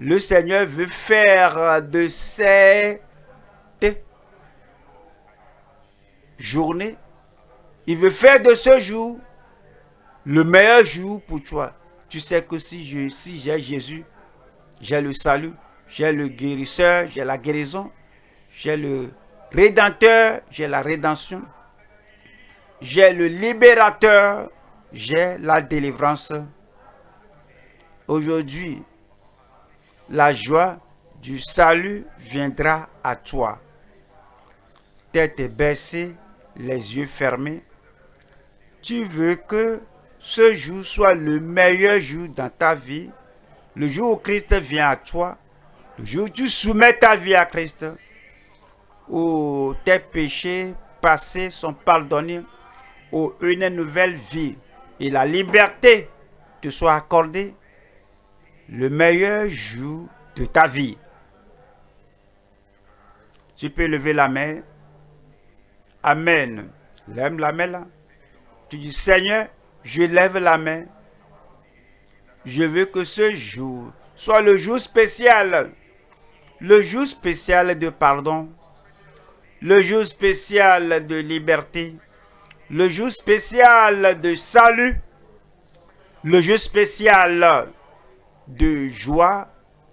A: Le Seigneur veut faire de cette journée, il veut faire de ce jour le meilleur jour pour toi. Tu sais que si j'ai Jésus, j'ai le salut, j'ai le guérisseur, j'ai la guérison, j'ai le Rédempteur, j'ai la rédemption. J'ai le libérateur, j'ai la délivrance. Aujourd'hui, la joie du salut viendra à toi. Tête baissée, les yeux fermés. Tu veux que ce jour soit le meilleur jour dans ta vie. Le jour où Christ vient à toi. Le jour où tu soumets ta vie à Christ où tes péchés passés sont pardonnés, où une nouvelle vie et la liberté te soient accordées, le meilleur jour de ta vie. Tu peux lever la main. Amen. Lève la main là. Tu dis, Seigneur, je lève la main. Je veux que ce jour soit le jour spécial. Le jour spécial de pardon le jour spécial de liberté, le jour spécial de salut, le jour spécial de joie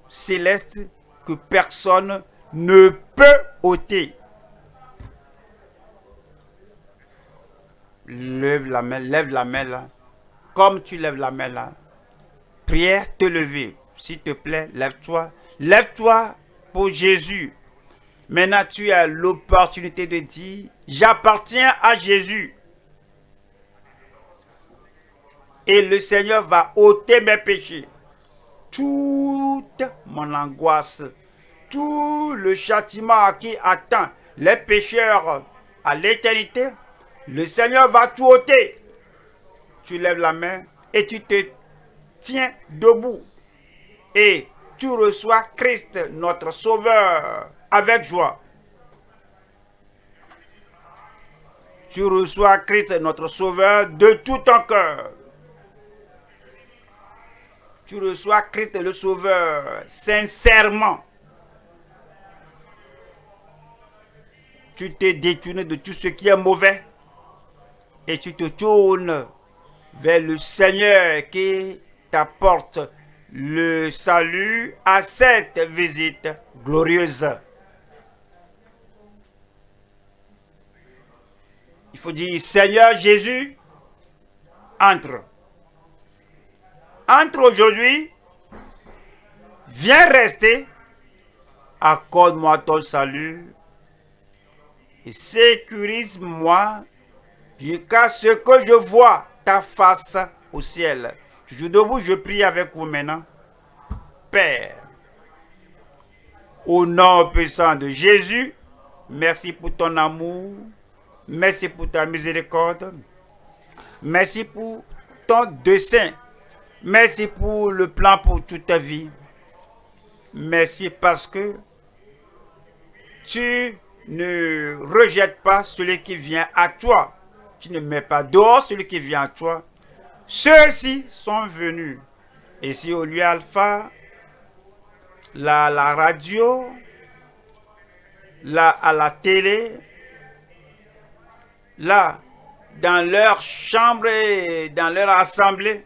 A: céleste que personne ne peut ôter. Lève la main, lève la main là. Comme tu lèves la main là. Prière, te lever. S'il te plaît, lève-toi. Lève-toi pour Jésus. Maintenant, tu as l'opportunité de dire, j'appartiens à Jésus. Et le Seigneur va ôter mes péchés. Toute mon angoisse, tout le châtiment qui attend les pécheurs à l'éternité, le Seigneur va tout ôter. Tu lèves la main et tu te tiens debout. Et tu reçois Christ, notre Sauveur, avec joie. Tu reçois Christ, notre Sauveur, de tout ton cœur. Tu reçois Christ le Sauveur sincèrement. Tu t'es détourné de tout ce qui est mauvais et tu te tournes vers le Seigneur qui t'apporte le salut à cette visite glorieuse. Faut dire, Seigneur Jésus, entre. Entre aujourd'hui, viens rester, accorde-moi ton salut et sécurise-moi jusqu'à ce que je vois ta face au ciel. Toujours debout, je prie avec vous maintenant. Père, au nom puissant de Jésus, Merci pour ton amour. Merci pour ta miséricorde. Merci pour ton dessein. Merci pour le plan pour toute ta vie. Merci parce que tu ne rejettes pas celui qui vient à toi. Tu ne mets pas dehors celui qui vient à toi. Ceux-ci sont venus. Ici au lieu alpha, la, la radio, là à la télé, là dans leur chambre dans leur assemblée,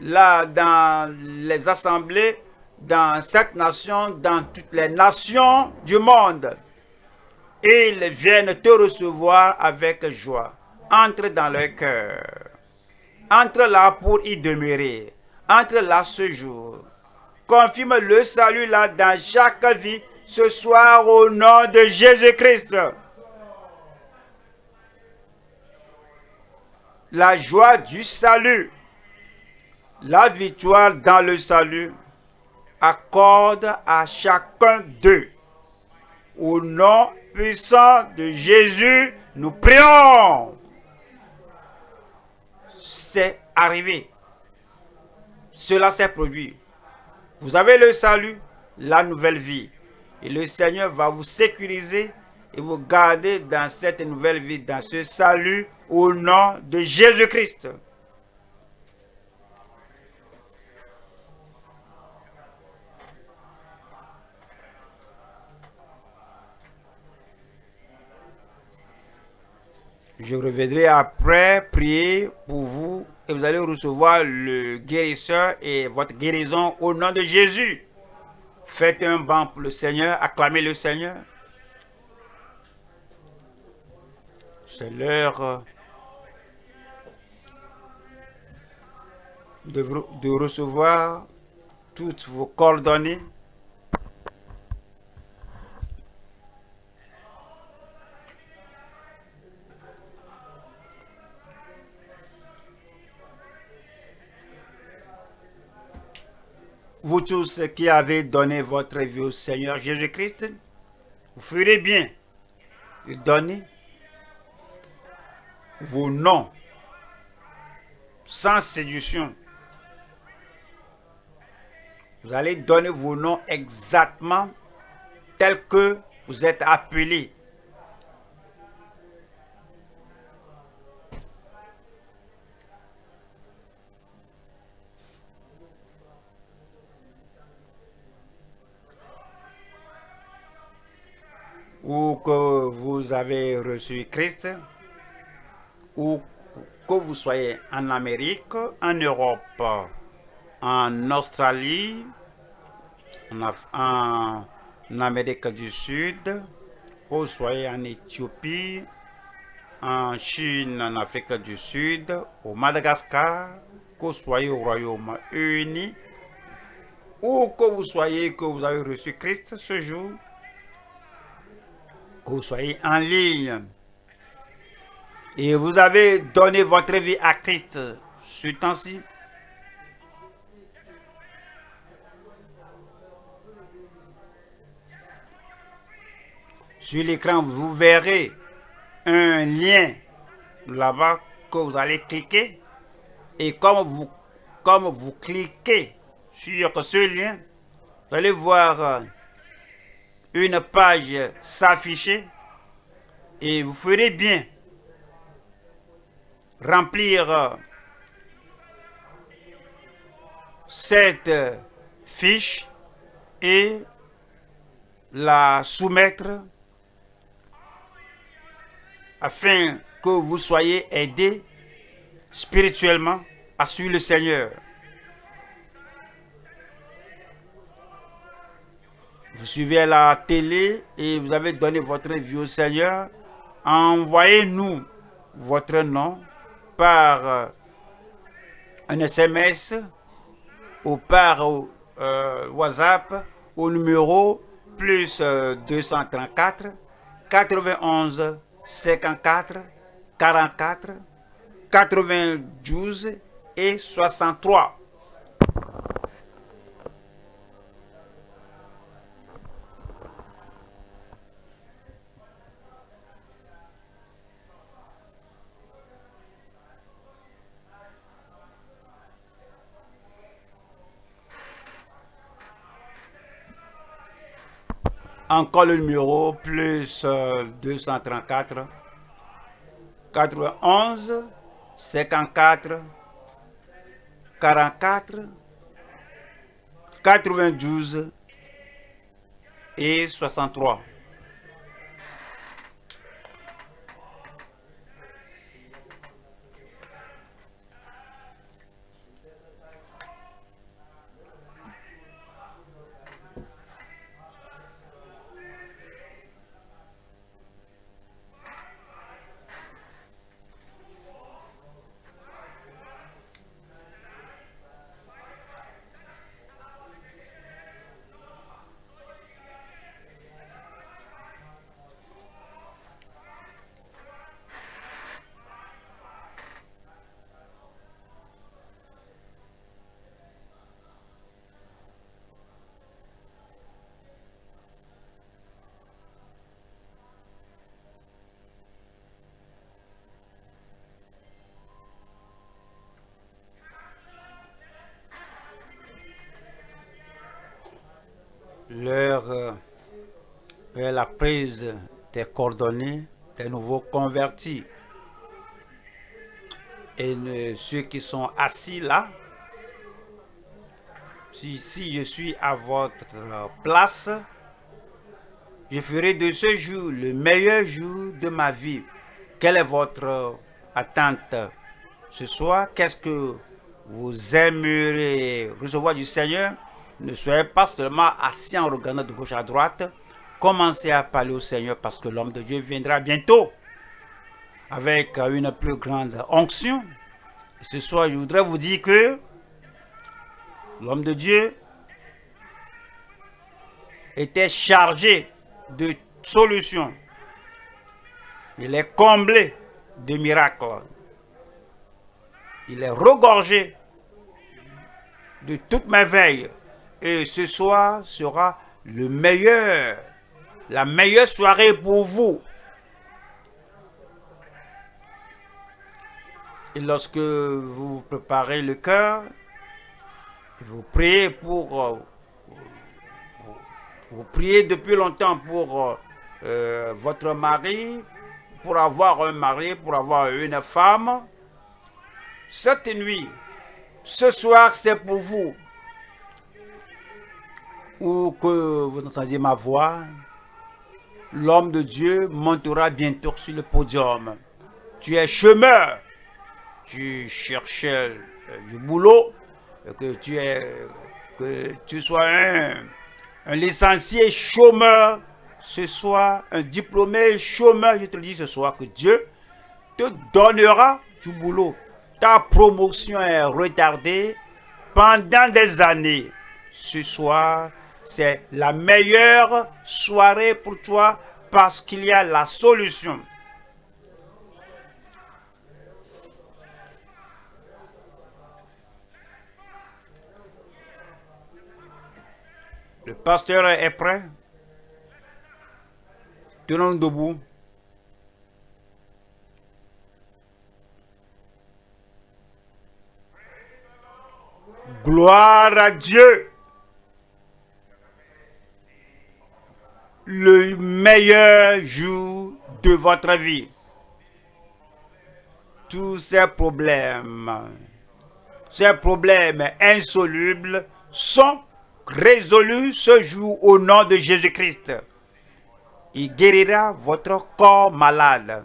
A: là dans les assemblées, dans cette nation, dans toutes les nations du monde. Ils viennent te recevoir avec joie. Entre dans leur cœur. Entre là pour y demeurer. Entre là ce jour. Confirme le salut là dans chaque vie ce soir au nom de Jésus-Christ. La joie du salut, la victoire dans le salut, accorde à chacun d'eux. Au nom puissant de Jésus, nous prions. C'est arrivé. Cela s'est produit. Vous avez le salut, la nouvelle vie. Et le Seigneur va vous sécuriser et vous garder dans cette nouvelle vie, dans ce salut, au nom de Jésus-Christ. Je reviendrai après prier pour vous et vous allez recevoir le guérisseur et votre guérison au nom de Jésus. Faites un banc pour le Seigneur, acclamez le Seigneur. C'est l'heure de, de recevoir toutes vos coordonnées vous tous qui avez donné votre vie au Seigneur Jésus-Christ, vous ferez bien de donner vos noms sans séduction. Vous allez donner vos noms exactement tels que vous êtes appelés. ou que vous avez reçu Christ, ou que vous soyez en Amérique, en Europe, en Australie, en, Amérique du Sud, vous soyez en Éthiopie, en Chine, en Afrique du Sud, au Madagascar, que vous soyez au Royaume-Uni, ou que vous soyez que vous avez reçu Christ ce jour, que vous soyez en ligne. Et vous avez donné votre vie à Christ. Ce temps-ci, sur l'écran, vous verrez un lien là-bas que vous allez cliquer. Et comme vous, comme vous cliquez sur ce lien, vous allez voir une page s'afficher et vous ferez bien remplir cette fiche et la soumettre afin que vous soyez aidé spirituellement à suivre le Seigneur. vous suivez la télé et vous avez donné votre vie au Seigneur, envoyez-nous votre nom par euh, un SMS ou par euh, WhatsApp au numéro plus 234 91 54 44 92 et 63. Encore le numéro plus 234 91 54 44 92 et 63. Des coordonnées des nouveaux convertis. Et ceux qui sont assis là, si, si je suis à votre place, je ferai de ce jour le meilleur jour de ma vie. Quelle est votre attente ce soir? Qu'est-ce que vous aimeriez recevoir du Seigneur? Ne soyez pas seulement assis en regardant de gauche à droite. Commencez à parler au Seigneur parce que l'homme de Dieu viendra bientôt avec euh, une plus grande onction. Ce soir, je voudrais vous dire que l'homme de Dieu était chargé de solutions. Il est comblé de miracles. Il est regorgé de toutes mes veilles. Et ce soir sera le meilleur, la meilleure soirée pour vous. Et lorsque vous préparez le cœur, vous priez pour... euh, vous, priez depuis longtemps pour euh, euh, votre mari, pour avoir un mari, pour avoir une femme. Cette nuit, ce soir, c'est pour vous. Ou que vous entendiez ma voix, l'homme de Dieu montera bientôt sur le podium. Tu es chômeur, tu cherchais euh, du boulot, euh, que tu es, que tu sois un, un licencié chômeur ce soir, un diplômé chômeur, je te le dis ce soir, que Dieu te donnera du boulot. Ta promotion est retardée pendant des années. Ce soir, c'est la meilleure soirée pour toi parce qu'il y a la solution. Le pasteur est prêt? Tenons debout. Gloire à Dieu. Le meilleur jour de votre vie. Tous ces problèmes, ces problèmes insolubles sont résolus ce jour au nom de Jésus-Christ. Il guérira votre corps malade.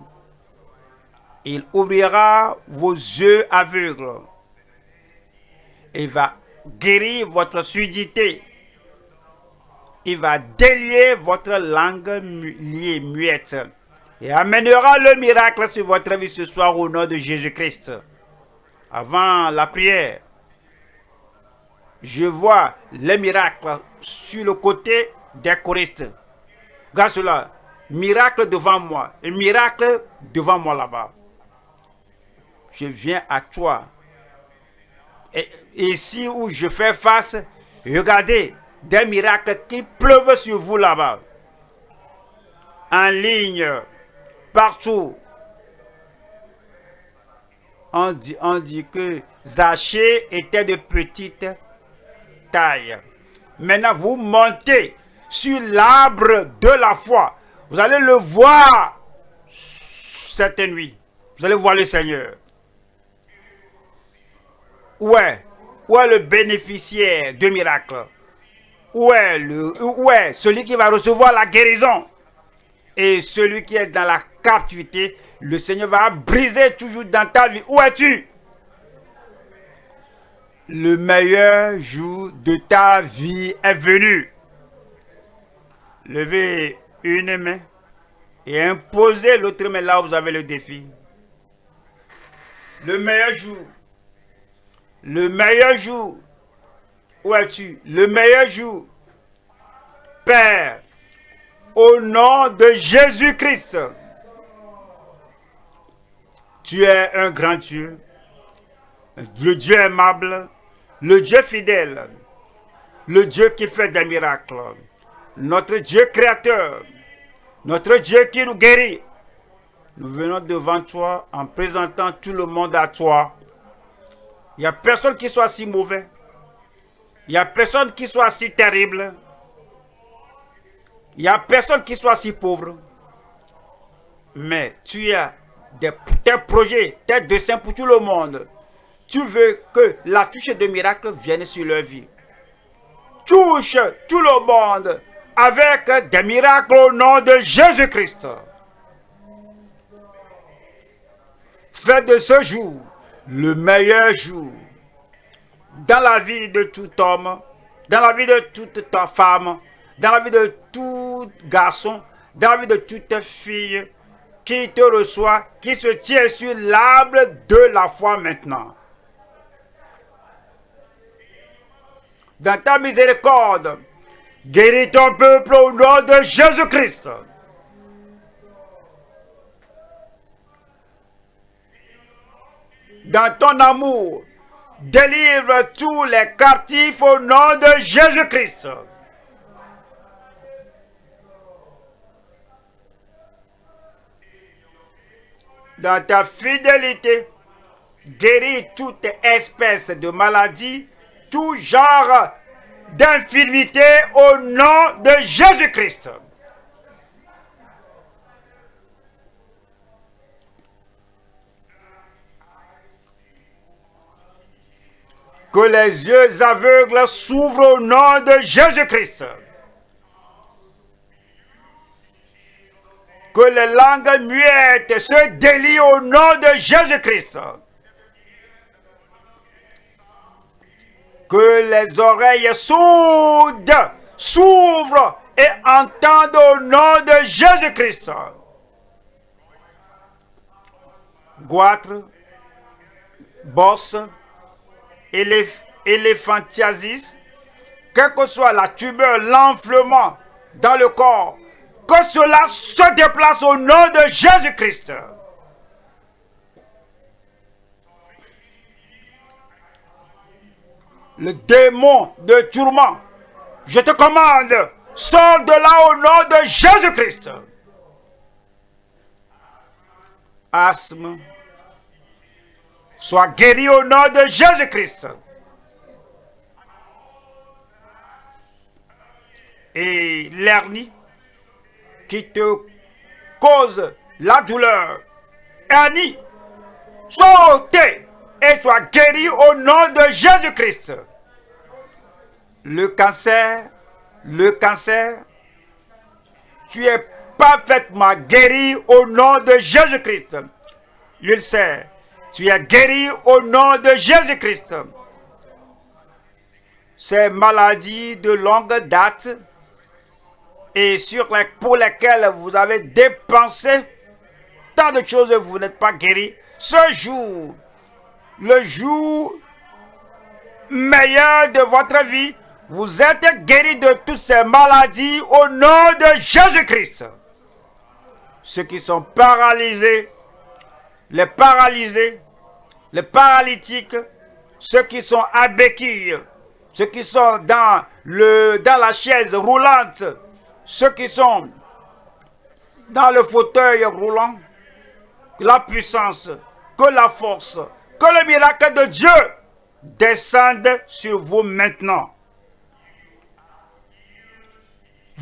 A: Il ouvrira vos yeux aveugles. Il va guérir votre surdité. Il va délier votre langue liée muette. Et amènera le miracle sur votre vie ce soir au nom de Jésus-Christ. Avant la prière, je vois les miracles sur le côté des choristes. Regarde cela. Miracle devant moi. Un miracle devant moi là-bas. Je viens à toi. Et ici où je fais face, regardez des miracles qui pleuvent sur vous là-bas. En ligne, partout. On dit, que Zachée était de petite taille. Maintenant, vous montez sur l'arbre de la foi. Vous allez le voir cette nuit. Vous allez voir le Seigneur. Où est, où est le bénéficiaire de miracle Où est, le, est celui qui va recevoir la guérison Et celui qui est dans la captivité, le Seigneur va briser toujours dans ta vie. Où es-tu? Le meilleur jour de ta vie est venu. Levez une main et imposez l'autre main là où vous avez le défi. Le meilleur jour. Le meilleur jour. Où es-tu Le meilleur jour? Père, au nom de Jésus-Christ, tu es un grand Dieu, le Dieu aimable, le Dieu fidèle, le Dieu qui fait des miracles, notre Dieu créateur, notre Dieu qui nous guérit. Nous venons devant toi en présentant tout le monde à toi. Il n'y a personne qui soit si mauvais. Il n'y a personne qui soit si terrible. Il n'y a personne qui soit si pauvre. Mais tu as des, tes projets, tes dessins pour tout le monde. Tu veux que la touche de miracle vienne sur leur vie. Touche tout le monde avec des miracles au nom de Jésus-Christ. Fais de ce jour le meilleur jour dans la vie de tout homme, dans la vie de toute ta femme, dans la vie de tout garçon, dans la vie de toute fille qui te reçoit, qui se tient sur l'arbre de la foi maintenant. Dans ta miséricorde, guéris ton peuple au nom de Jésus-Christ. Dans ton amour, délivre tous les captifs au nom de Jésus-Christ. dans ta fidélité, guéris toute espèce de maladie, tout genre d'infirmité au nom de Jésus-Christ. Que les yeux aveugles s'ouvrent au nom de Jésus-Christ. que les langues muettes se délient au nom de Jésus-Christ. Que les oreilles sourdes s'ouvrent et entendent au nom de Jésus-Christ. Goitre, bosse, éléphantiasis, quelle que soit la tumeur, l'enflement dans le corps, que cela se déplace au nom de Jésus-Christ. Le démon de tourment, je te commande, sors de là au nom de Jésus-Christ. Asthme, sois guéri au nom de Jésus-Christ. Et l'hernie, qui te cause la douleur. Annie, sautez et sois guéri au nom de Jésus-Christ. Le cancer, le cancer, tu es parfaitement guéri au nom de Jésus-Christ. L'ulcère, tu es guéri au nom de Jésus-Christ. Ces maladies de longue date, et sur les, pour lesquels vous avez dépensé tant de choses, vous n'êtes pas guéri. Ce jour, le jour meilleur de votre vie, vous êtes guéri de toutes ces maladies au nom de Jésus-Christ. Ceux qui sont paralysés, les paralysés, les paralytiques, ceux qui sont à béquille, ceux qui sont dans, le, dans la chaise roulante, ceux qui sont dans le fauteuil roulant, que la puissance, que la force, que le miracle de Dieu descendent sur vous maintenant.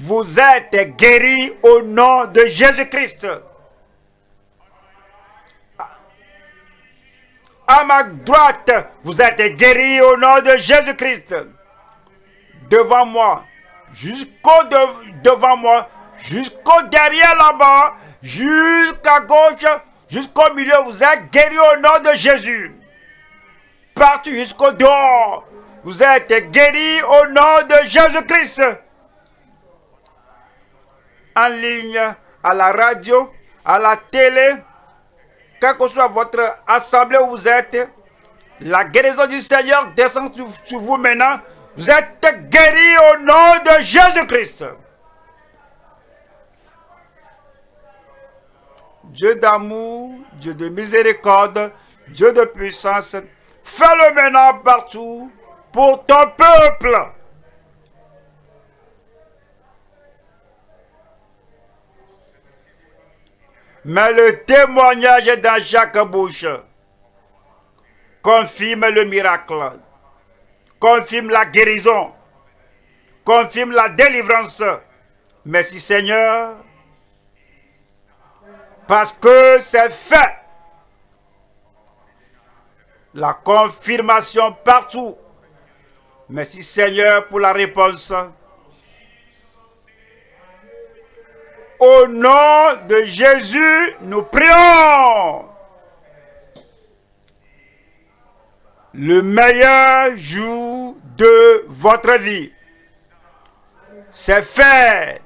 A: vous êtes guéris au nom de Jésus-Christ. À ma droite, vous êtes guéris au nom de Jésus-Christ. Devant moi, jusqu'au devant moi, jusqu'au derrière là-bas, jusqu'à gauche, jusqu'au milieu, vous êtes guéris au nom de Jésus. Partout jusqu'au dehors, vous êtes guéris au nom de Jésus-Christ. En ligne, à la radio, à la télé, quelle que soit votre assemblée où vous êtes, la guérison du Seigneur descend sur vous maintenant. Vous êtes guéris au nom de Jésus-Christ. Dieu d'amour, Dieu de miséricorde, Dieu de puissance, fais-le maintenant partout pour ton peuple. Mais le témoignage dans chaque bouche confirme le miracle, confirme la guérison, confirme la délivrance. Merci Seigneur, parce que c'est fait. La confirmation partout. Merci Seigneur pour la réponse. Au nom de Jésus, nous prions. Le meilleur jour de votre vie. C'est fait.